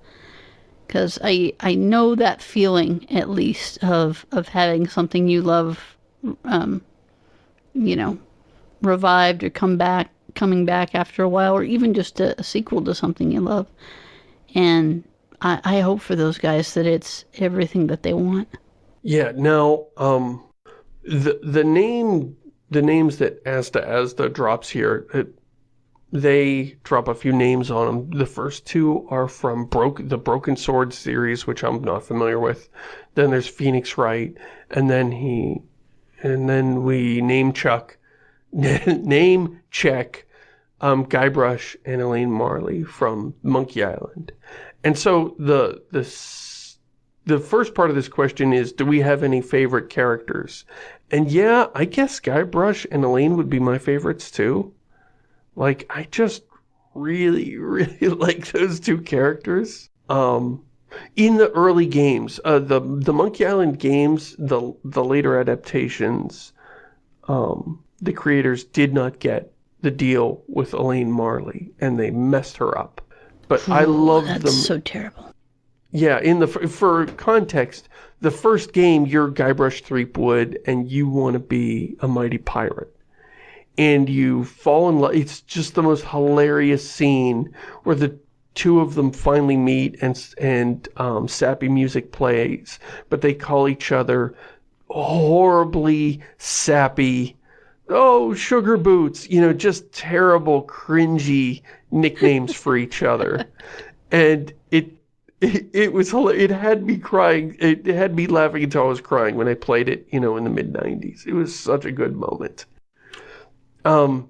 Cuz I I know that feeling at least of of having something you love um you know revived or come back coming back after a while, or even just a, a sequel to something you love. And I, I hope for those guys that it's everything that they want. Yeah, now, um, the, the name, the names that Asta Asda drops here, it, they drop a few names on them. The first two are from Broke, the Broken Sword series, which I'm not familiar with. Then there's Phoenix Wright, and then he, and then we name Chuck, *laughs* name check, um, Guybrush and Elaine Marley from Monkey Island. And so the, the, the first part of this question is, do we have any favorite characters? And yeah, I guess Guybrush and Elaine would be my favorites too. Like, I just really, *laughs* really like those two characters. Um, in the early games, uh, the the Monkey Island games, the the later adaptations, um, the creators did not get the deal with Elaine Marley, and they messed her up. But I love That's them. so terrible. Yeah, in the for context, the first game you're Guybrush Threepwood, and you want to be a mighty pirate and you fall in love. It's just the most hilarious scene where the two of them finally meet and and um, sappy music plays, but they call each other horribly sappy. Oh, sugar boots, you know, just terrible, cringy nicknames for each other. *laughs* And it, it, it was, it had me crying, it had me laughing until I was crying when I played it, you know, in the mid-90s. It was such a good moment. Um,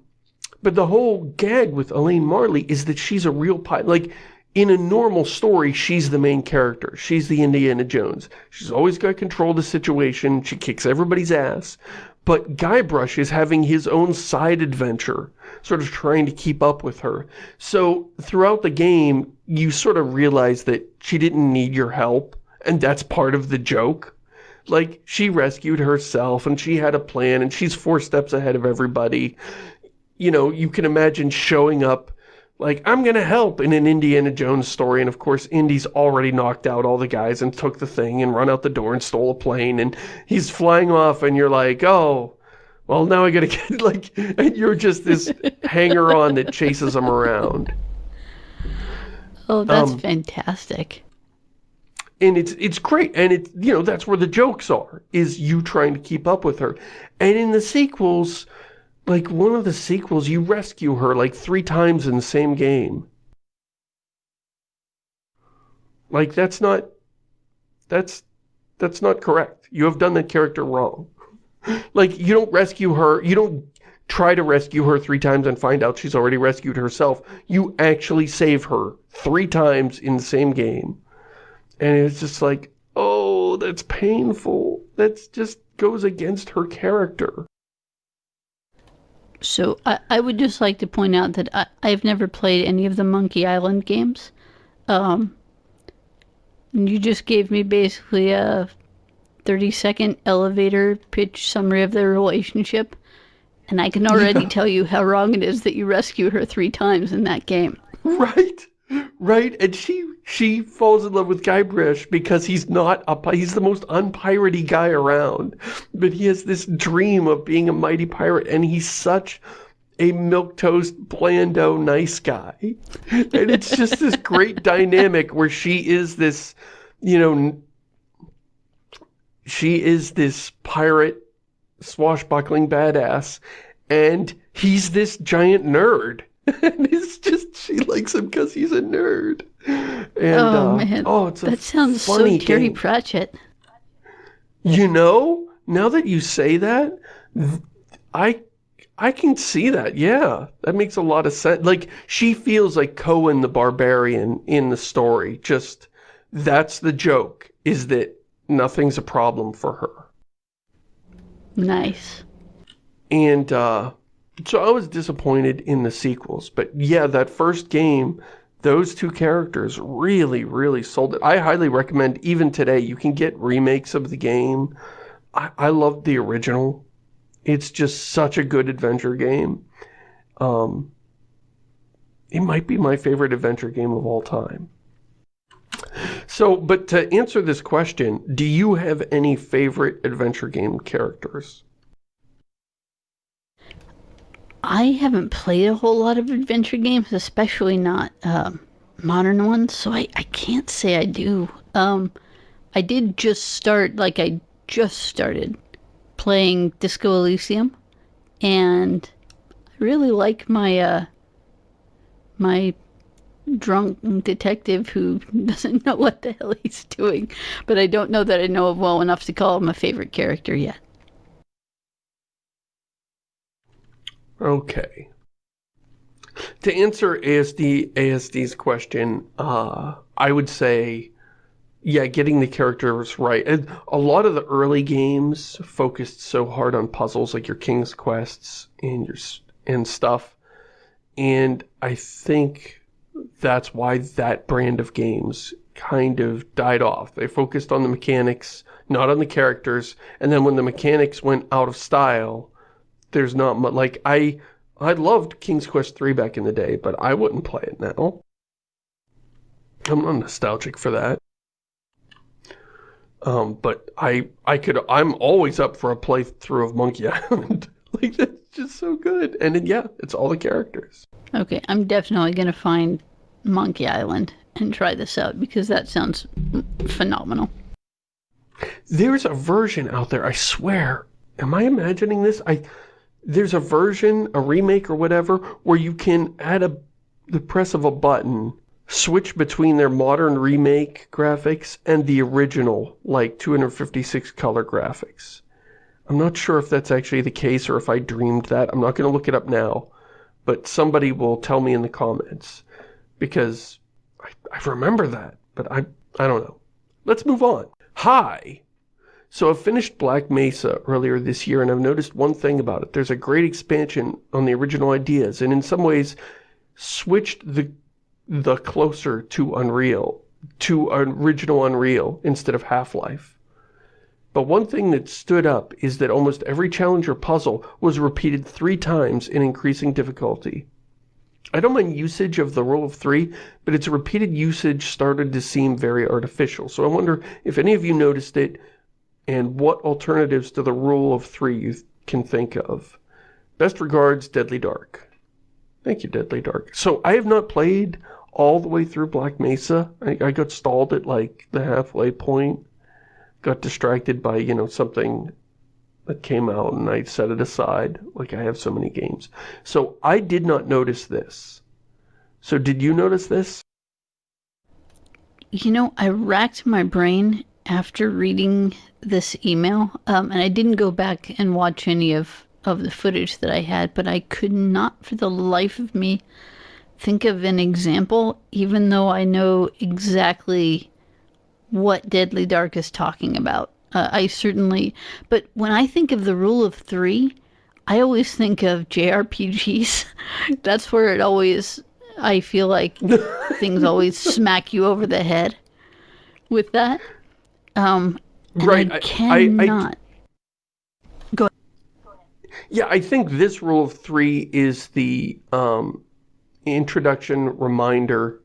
but the whole gag with Elaine Marley is that she's a real pilot. Like, in a normal story, she's the main character. She's the Indiana Jones. She's always got control of the situation. She kicks everybody's ass. But Guybrush is having his own side adventure, sort of trying to keep up with her. So throughout the game, you sort of realize that she didn't need your help, and that's part of the joke. Like, she rescued herself, and she had a plan, and she's four steps ahead of everybody. You know, you can imagine showing up like, I'm going to help in an Indiana Jones story. And of course, Indy's already knocked out all the guys and took the thing and run out the door and stole a plane. And he's flying off and you're like, oh, well, now I got to *laughs* get like, and you're just this *laughs* hanger on that chases him around. Oh, that's Um, fantastic. And it's, it's great. And it's, you know, that's where the jokes are, is you trying to keep up with her. And in the sequels, like one of the sequels, you rescue her like three times in the same game. Like that's not, that's, that's not correct. You have done that character wrong. *laughs* Like you don't rescue her, you don't try to rescue her three times and find out she's already rescued herself. You actually save her three times in the same game. And it's just like, oh, that's painful. That's just goes against her character. So I, I would just like to point out that I, I've never played any of the Monkey Island games. Um, and you just gave me basically a 30 second elevator pitch summary of their relationship. And I can already tell you how wrong it is that you rescue her three times in that game. *laughs* Right, right. And she she falls in love with Guybrush because he's not a he's the most unpiratey guy around, but he has this dream of being a mighty pirate, and he's such a milquetoast, blando, nice guy, and it's just this great *laughs* dynamic where she is this, you know, she is this pirate, swashbuckling badass, and he's this giant nerd. *laughs* and it's just, she likes him because he's a nerd. And, oh uh, man, oh, it's a that sounds so Terry game. Pratchett. You know, now that you say that, I I can see that. Yeah, that makes a lot of sense. Like she feels like Cohen the barbarian in the story. Just that's the joke is that nothing's a problem for her. Nice. And uh so I was disappointed in the sequels, but yeah, that first game, those two characters really, really sold it. I highly recommend, even today, you can get remakes of the game. I, I love the original. It's just such a good adventure game. Um, it might be my favorite adventure game of all time. So, but to answer this question, do you have any favorite adventure game characters? I haven't played a whole lot of adventure games, especially not um, modern ones, so I, I can't say I do. Um, I did just start, like, I just started playing Disco Elysium, and I really like my uh, my drunk detective who *laughs* doesn't know what the hell he's doing, but I don't know that I know him well enough to call him a favorite character yet. Okay. To answer ASD ASD's question, uh, I would say, yeah, getting the characters right. A lot of the early games focused so hard on puzzles, like your King's Quests and your and stuff. And I think that's why that brand of games kind of died off. They focused on the mechanics, not on the characters. And then when the mechanics went out of style, there's not much, like, I, I loved King's Quest 3 back in the day, but I wouldn't play it now. I'm not nostalgic for that. Um, but I, I could, I'm always up for a playthrough of Monkey *laughs* Island. like, that's just so good. And then, yeah, it's all the characters. Okay, I'm definitely going to find Monkey Island and try this out because that sounds phenomenal. There's a version out there, I swear. Am I imagining this? I there's a version, a remake or whatever, where you can, at a, the press of a button, switch between their modern remake graphics and the original, like 256 color graphics. I'm not sure if that's actually the case or if I dreamed that. I'm not going to look it up now, but somebody will tell me in the comments because I, I remember that, but I, I don't know. Let's move on. Hi! So I finished Black Mesa earlier this year, and I've noticed one thing about it. There's a great expansion on the original ideas, and in some ways switched the the closer to Unreal, to original Unreal instead of Half-Life. But one thing that stood up is that almost every challenge or puzzle was repeated three times in increasing difficulty. I don't mind usage of the rule of three, but its repeated usage started to seem very artificial. So I wonder if any of you noticed it, and what alternatives to the rule of three you can think of. Best regards, Deadly Dark. Thank you, Deadly Dark. So I have not played all the way through Black Mesa. I, I got stalled at like the halfway point. Got distracted by, you know, something that came out and I set it aside like I have so many games. So I did not notice this. So did you notice this? You know, I racked my brain after reading this email, um, and I didn't go back and watch any of, of the footage that I had, but I could not for the life of me think of an example, even though I know exactly what Deadly Dark is talking about. Uh, I certainly, but when I think of the rule of three, I always think of JRPGs. *laughs* That's where it always, I feel like *laughs* things always smack you over the head with that. Um, right. I cannot. I, I, Go ahead. Yeah, I think this rule of three is the um, introduction, reminder,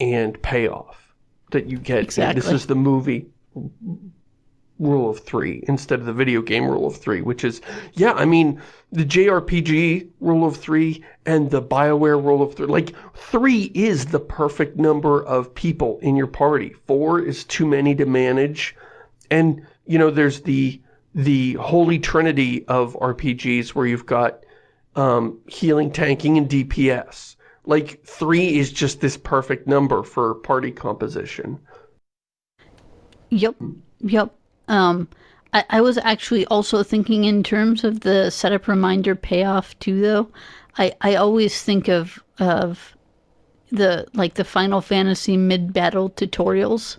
and payoff that you get. Exactly. This is the movie rule of three instead of the video game rule of three, which is, yeah, I mean, the JRPG rule of three and the Bioware rule of three, like, three is the perfect number of people in your party. Four is too many to manage. And, you know, there's the, the holy trinity of RPGs where you've got um, healing, tanking, and DPS. Like, three is just this perfect number for party composition. Yep, yep. Um, I, I was actually also thinking in terms of the setup reminder payoff too, though. I, I always think of of the like the Final Fantasy mid battle tutorials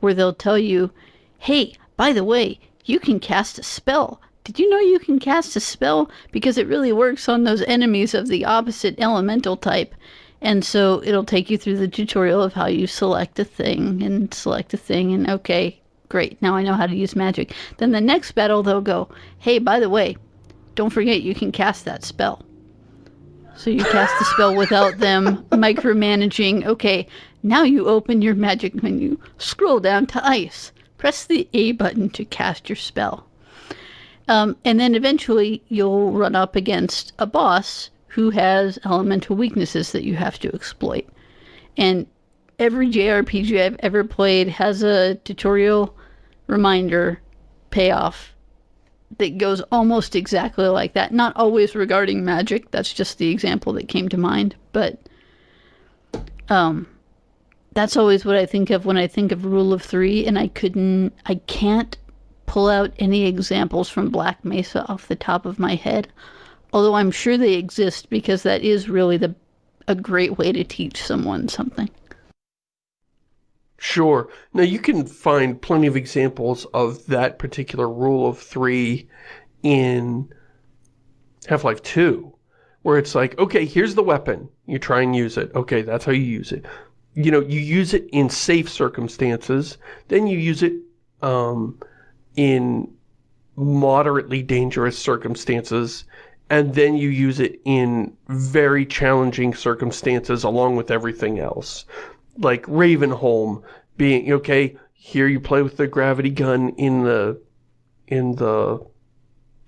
where they'll tell you, "Hey, by the way, you can cast a spell. Did you know you can cast a spell because it really works on those enemies of the opposite elemental type?" And so it'll take you through the tutorial of how you select a thing and select a thing and okay, great, now I know how to use magic. Then the next battle they'll go, hey, by the way, don't forget you can cast that spell. So you cast the spell without them *laughs* micromanaging. Okay, now you open your magic menu, scroll down to ice, press the A button to cast your spell. Um, and then eventually you'll run up against a boss who has elemental weaknesses that you have to exploit. And every JRPG I've ever played has a tutorial reminder payoff that goes almost exactly like that. Not always regarding magic, that's just the example that came to mind, but um that's always what I think of when I think of rule of 3 and I couldn't I can't pull out any examples from Black Mesa off the top of my head. Although I'm sure they exist because that is really the a great way to teach someone something. Sure. Now you can find plenty of examples of that particular rule of three in Half-Life 2, where it's like, okay, here's the weapon. You try and use it. Okay, that's how you use it. You know, you use it in safe circumstances, then you use it um, in moderately dangerous circumstances, and then you use it in very challenging circumstances along with everything else like Ravenholm being, okay, here you play with the gravity gun in the, in the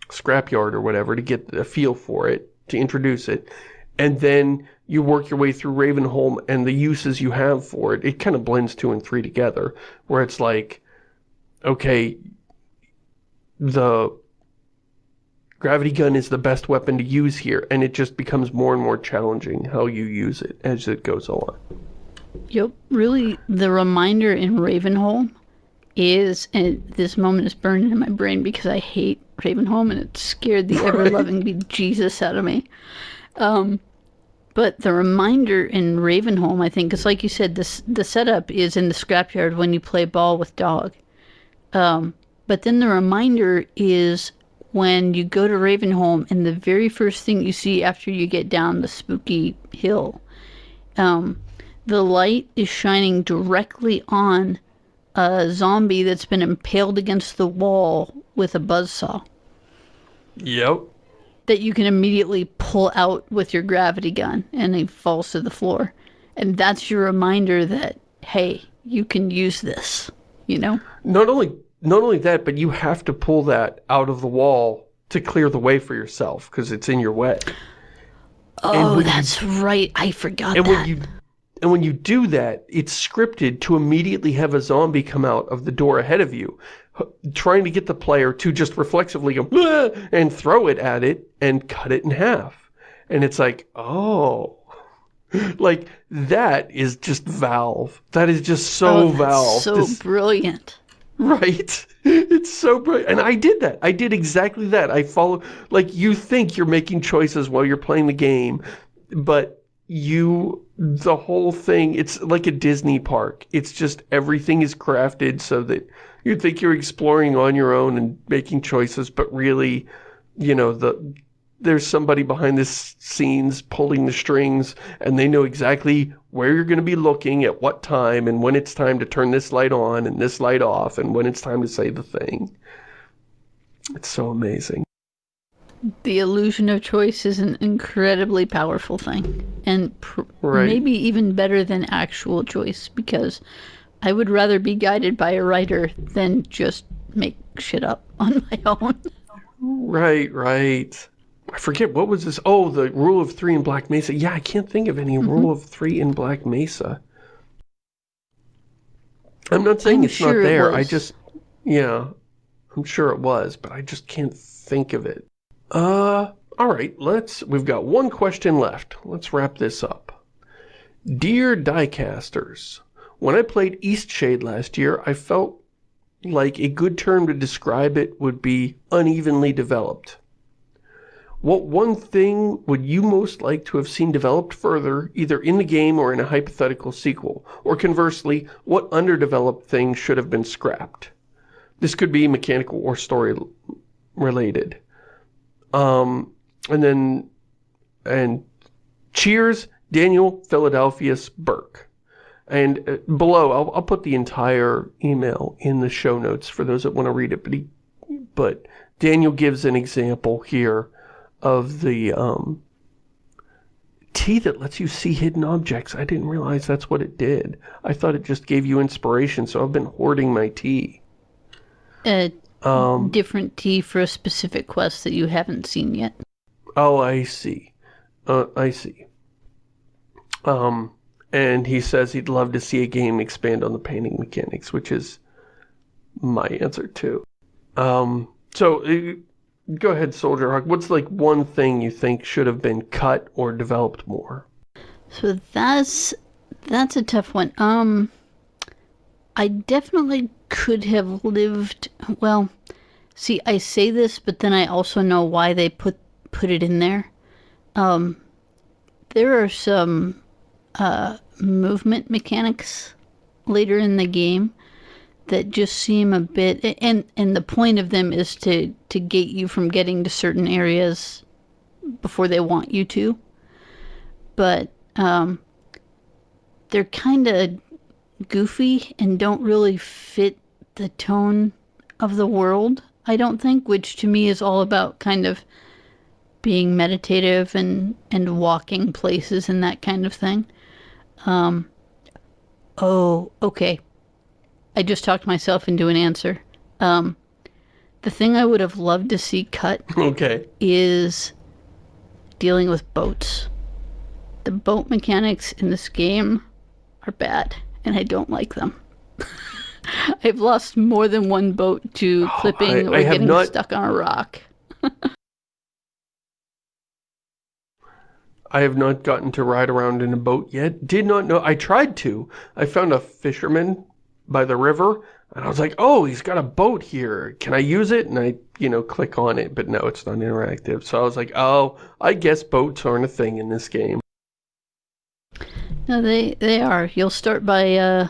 scrapyard or whatever to get a feel for it, to introduce it. And then you work your way through Ravenholm and the uses you have for it. It kind of blends two and three together, where it's like, okay, the gravity gun is the best weapon to use here, and it just becomes more and more challenging how you use it as it goes on. Yep. Really, the reminder in Ravenholm is, and this moment is burned in my brain because I hate Ravenholm and it scared the *laughs* ever-loving bejesus out of me. Um, but the reminder in Ravenholm, I think, is like you said, this the setup is in the scrapyard when you play ball with dog. Um, but then the reminder is when you go to Ravenholm and the very first thing you see after you get down the spooky hill um, the light is shining directly on a zombie that's been impaled against the wall with a buzzsaw. Yep. That you can immediately pull out with your gravity gun and he falls to the floor. And that's your reminder that, hey, you can use this, you know? Not only not only that, but you have to pull that out of the wall to clear the way for yourself because it's in your way. Oh, that's you, right. I forgot and that. when you and when you do that, it's scripted to immediately have a zombie come out of the door ahead of you, trying to get the player to just reflexively go, and throw it at it and cut it in half. And it's like, oh, *laughs* like that is just Valve. That is just so oh, Valve. so this, brilliant. *laughs* Right? It's so brilliant. And I did that. I did exactly that. I follow, like you think you're making choices while you're playing the game, but you the whole thing it's like a Disney park. It's just everything is crafted so that you think you're exploring on your own and making choices but really you know the there's somebody behind the scenes pulling the strings and they know exactly where you're going to be looking at what time and when it's time to turn this light on and this light off and when it's time to say the thing. It's so amazing the illusion of choice is an incredibly powerful thing and right. maybe even better than actual choice because I would rather be guided by a writer than just make shit up *laughs* on my own. Right, right. I forget, what was this? Oh, the rule of three in Black Mesa. Yeah, I can't think of any mm -hmm. rule of three in Black Mesa. I'm not saying I'm it's sure not there. It I just, yeah, I'm sure it was, but I just can't think of it. Uh, alright, let's, we've got one question left. Let's wrap this up. Dear diecasters, when I played Eastshade last year, I felt like a good term to describe it would be unevenly developed. What one thing would you most like to have seen developed further, either in the game or in a hypothetical sequel? Or conversely, what underdeveloped thing should have been scrapped? This could be mechanical or story related. Um, and then, and cheers, Daniel Philadelphius Burke. And uh, below, I'll, I'll put the entire email in the show notes for those that want to read it. But, he, but Daniel gives an example here of the um, tea that lets you see hidden objects. I didn't realize that's what it did. I thought it just gave you inspiration, so I've been hoarding my tea. Uh, Um, different tea for a specific quest that you haven't seen yet. oh, I see. Uh, I see. Um, and he says he'd love to see a game expand on the painting mechanics, which is my answer too. Um, so uh, go ahead, Soldier Hawk. What's like one thing you think should have been cut or developed more? So that's that's a tough one. Um I definitely could have lived well. See, I say this, but then I also know why they put put it in there. Um there are some uh movement mechanics later in the game that just seem a bit and and the point of them is to to gate you from getting to certain areas before they want you to but um they're kind of goofy and don't really fit the tone of the world i don't think which to me is all about kind of being meditative and and walking places and that kind of thing um oh okay I just talked myself into an answer. Um, the thing I would have loved to see cut *laughs* Okay. is dealing with boats. The boat mechanics in this game are bad, and I don't like them. *laughs* *laughs* I've lost more than one boat to clipping I- I or have getting not- stuck on a rock. *laughs* I have not gotten to ride around in a boat yet. Did not know. I tried to. I found a fisherman by the river, and I was like, oh, he's got a boat here. Can I use it? And I, you know, click on it, but no, it's not interactive. So I was like, oh, I guess boats aren't a thing in this game. No, they they are. You'll start by uh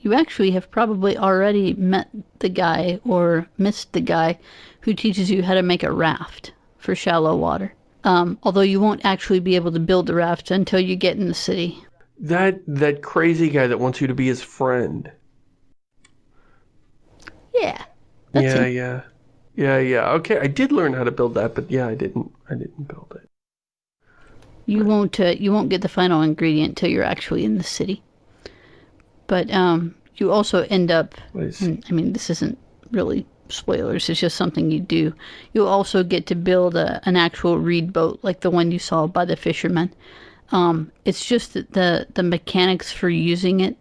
you actually have probably already met the guy or missed the guy who teaches you how to make a raft for shallow water. Um, although you won't actually be able to build the raft until you get in the city. That that crazy guy that wants you to be his friend. Yeah. Yeah, it. yeah. Yeah, yeah. Okay, I did learn how to build that, but yeah, I didn't I didn't build it. You won't uh, you won't get the final ingredient till you're actually in the city. But um, you also end up and, I mean, this isn't really spoilers, it's just something you do. You'll also get to build a, an actual reed boat like the one you saw by the fisherman. Um, it's just that the, the mechanics for using it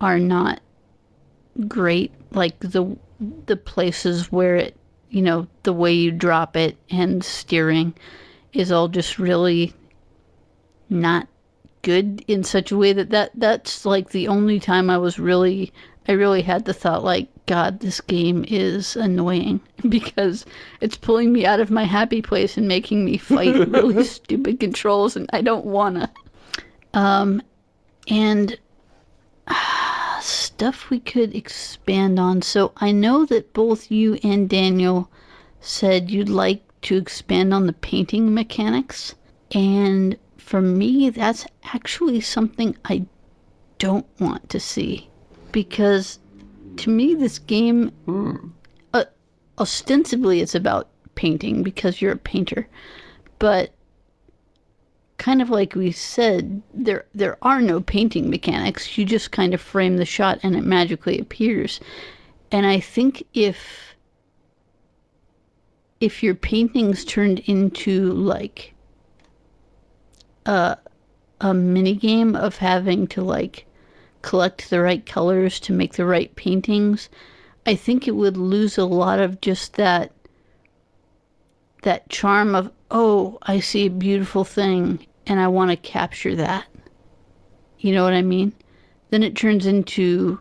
are not great. Like the the places where it, you know, the way you drop it and steering is all just really not good in such a way that, that that's like the only time I was really I really had the thought like god this game is annoying *laughs* because it's pulling me out of my happy place and making me fight *laughs* really stupid controls and I don't wanna. Um and ah, stuff we could expand on. So I know that both you and Daniel said you'd like to expand on the painting mechanics and for me, that's actually something I don't want to see. Because to me, this game, uh, ostensibly, it's about painting because you're a painter. But kind of like we said, there, there are no painting mechanics. You just kind of frame the shot and it magically appears. And I think if if your paintings turned into like a a mini game of having to like collect the right colors to make the right paintings, I think it would lose a lot of just that that charm of oh, I see a beautiful thing and I want to capture that. You know what I mean? Then it turns into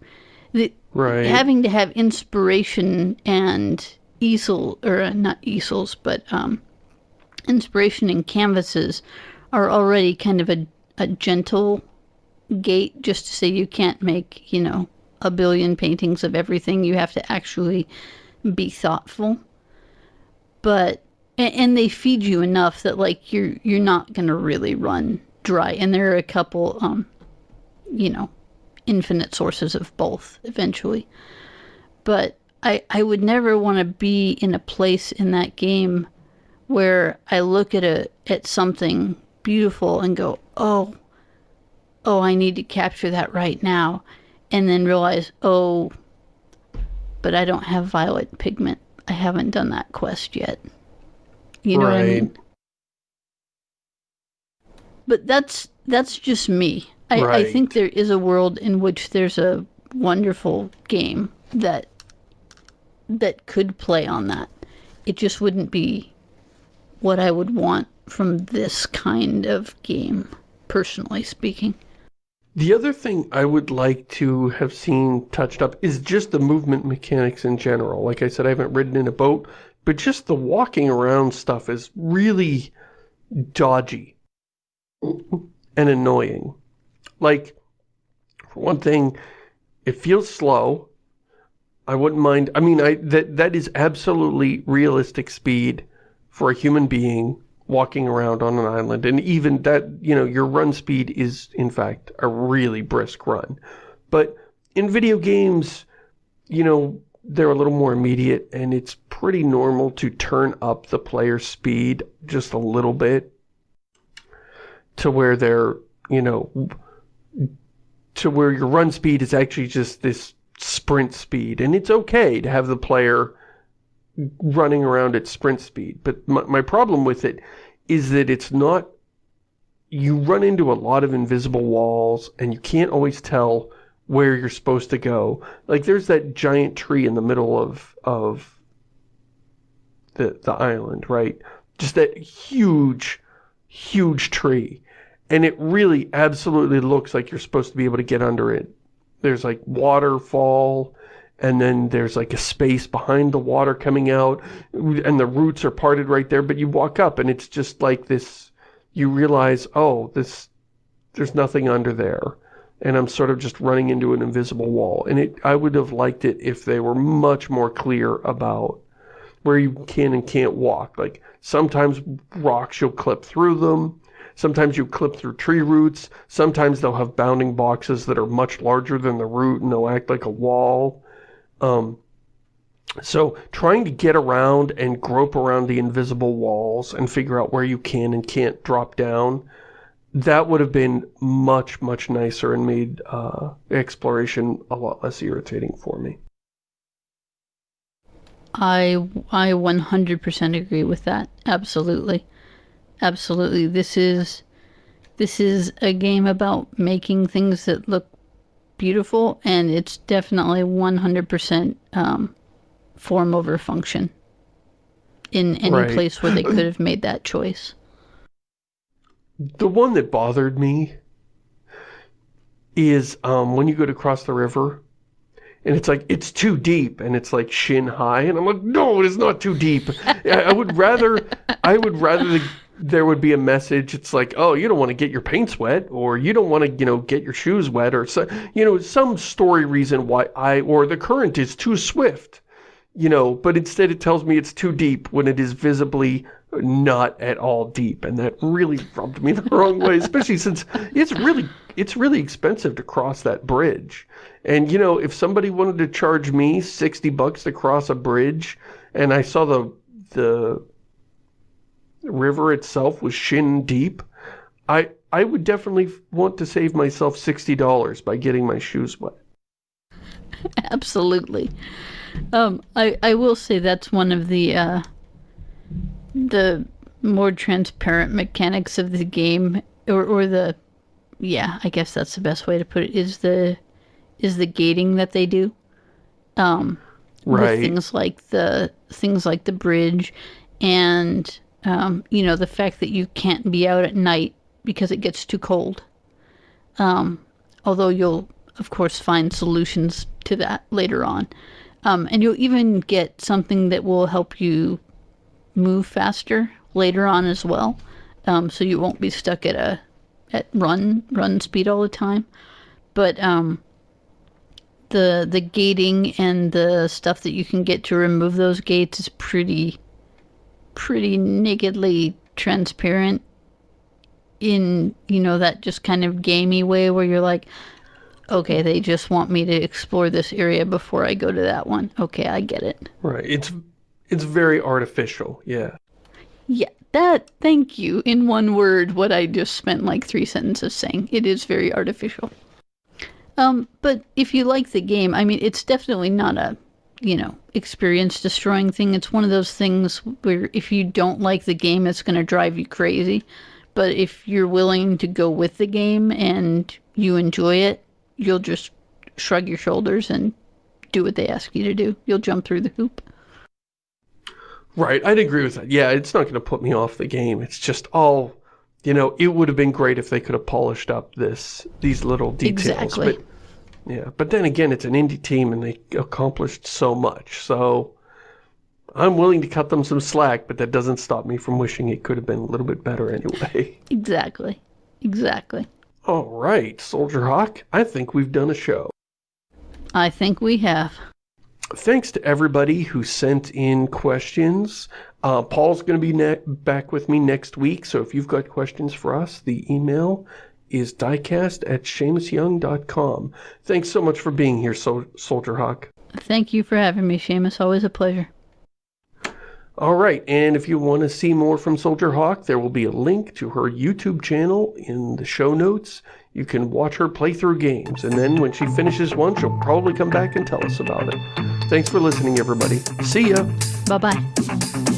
the Right. having to have inspiration and easel or uh, not easels, but um, inspiration and canvases are already kind of a, a gentle gate just to say you can't make, you know, a billion paintings of everything. You have to actually be thoughtful. But and, they feed you enough that like you're you're not gonna really run dry. And there are a couple um, you know, infinite sources of both eventually. But I I would never want to be in a place in that game where I look at a at something beautiful and go, "Oh, oh, I need to capture that right now." And then realize, "Oh, but I don't have violet pigment. I haven't done that quest yet. You know what I mean? But that's that's just me. I, I think there is a world in which there's a wonderful game that that could play on that. It just wouldn't be what I would want from this kind of game, personally speaking. The other thing I would like to have seen touched up is just the movement mechanics in general. Like I said, I haven't ridden in a boat, but just the walking around stuff is really dodgy and annoying. Like, for one thing, it feels slow. I wouldn't mind, I mean, I that that is absolutely realistic speed for a human being walking around on an island. And even that, you know, your run speed is, in fact, a really brisk run. But in video games, you know, they're a little more immediate, and it's pretty normal to turn up the player's speed just a little bit to where they're, you know, to where your run speed is actually just this sprint speed. And it's okay to have the player running around at sprint speed. But my, my problem with it is that it's not, you run into a lot of invisible walls and you can't always tell where you're supposed to go. Like there's that giant tree in the middle of, of the, the island, right? Just that huge, huge tree. And it really absolutely looks like you're supposed to be able to get under it. There's like waterfall, and then there's like a space behind the water coming out, and the roots are parted right there, but you walk up and it's just like this, you realize, oh, this, there's nothing under there. And I'm sort of just running into an invisible wall. And it, I would have liked it if they were much more clear about where you can and can't walk. Like, sometimes rocks, you'll clip through them. Sometimes you clip through tree roots. Sometimes they'll have bounding boxes that are much larger than the root and they'll act like a wall. Um, so trying to get around and grope around the invisible walls and figure out where you can and can't drop down, that would have been much, much nicer and made uh, exploration a lot less irritating for me. I I 100% agree with that. Absolutely. Absolutely. This is this is a game about making things that look beautiful and it's definitely 100% um, form over function in any Right. place where they *clears throat* could have made that choice. The one that bothered me is um, when you go to cross the river and it's like, it's too deep and it's like shin high and I'm like, no, it is not too deep. *laughs* I I would rather, I would rather the, there would be a message. It's like, oh, you don't want to get your paints wet or you don't want to, you know, get your shoes wet or, so, you know, some story reason why I, or the current is too swift you know, but instead it tells me it's too deep when it is visibly not at all deep, and that really rubbed me *laughs* the wrong way, especially since it's really, it's really expensive to cross that bridge. And, you know, if somebody wanted to charge me 60 bucks to cross a bridge, and I saw the, the river itself was shin deep, I, I would definitely want to save myself $60 by getting my shoes wet. *laughs* Absolutely. Um, I I will say that's one of the uh, the more transparent mechanics of the game, or or the yeah, I guess that's the best way to put it. Is the is the gating that they do. Um, Right. With things like the things like the bridge, and um, you know the fact that you can't be out at night because it gets too cold. Um, although you'll of course find solutions to that later on. Um, and you'll even get something that will help you move faster later on as well. Um, so you won't be stuck at a at run run speed all the time. But um, the the gating and the stuff that you can get to remove those gates is pretty pretty nakedly transparent in you know that just kind of gamey way where you're like okay they just want me to explore this area before i go to that one okay i get it Right. It's, it's very artificial. Yeah. yeah that thank you in one word what i just spent like three sentences saying it is very artificial um but if you like the game i mean it's definitely not a you know, experience destroying thing. It's one of those things where if you don't like the game, it's going to drive you crazy. But if you're willing to go with the game and you enjoy it, you'll just shrug your shoulders and do what they ask you to do. You'll jump through the hoop. Right, I'd agree with that. Yeah, it's not going to put me off the game. It's just all, you know, it would have been great if they could have polished up this these little details. Exactly. But yeah, but then again, it's an indie team and they accomplished so much. So I'm willing to cut them some slack, but that doesn't stop me from wishing it could have been a little bit better anyway. *laughs* *laughs* Exactly. Exactly. All right, Soldier Hawk, I think we've done a show. I think we have. Thanks to everybody who sent in questions. Uh, Paul's going to be back with me next week, so if you've got questions for us, the email is diecast at ShamusYoung.com. Thanks so much for being here, Sol Soldier Hawk. Thank you for having me, Shamus. Always a pleasure. All right, and if you want to see more from Soldier Hawk, there will be a link to her YouTube channel in the show notes. You can watch her play through games, and then when she finishes one, she'll probably come back and tell us about it. Thanks for listening, everybody. See ya! Bye-bye.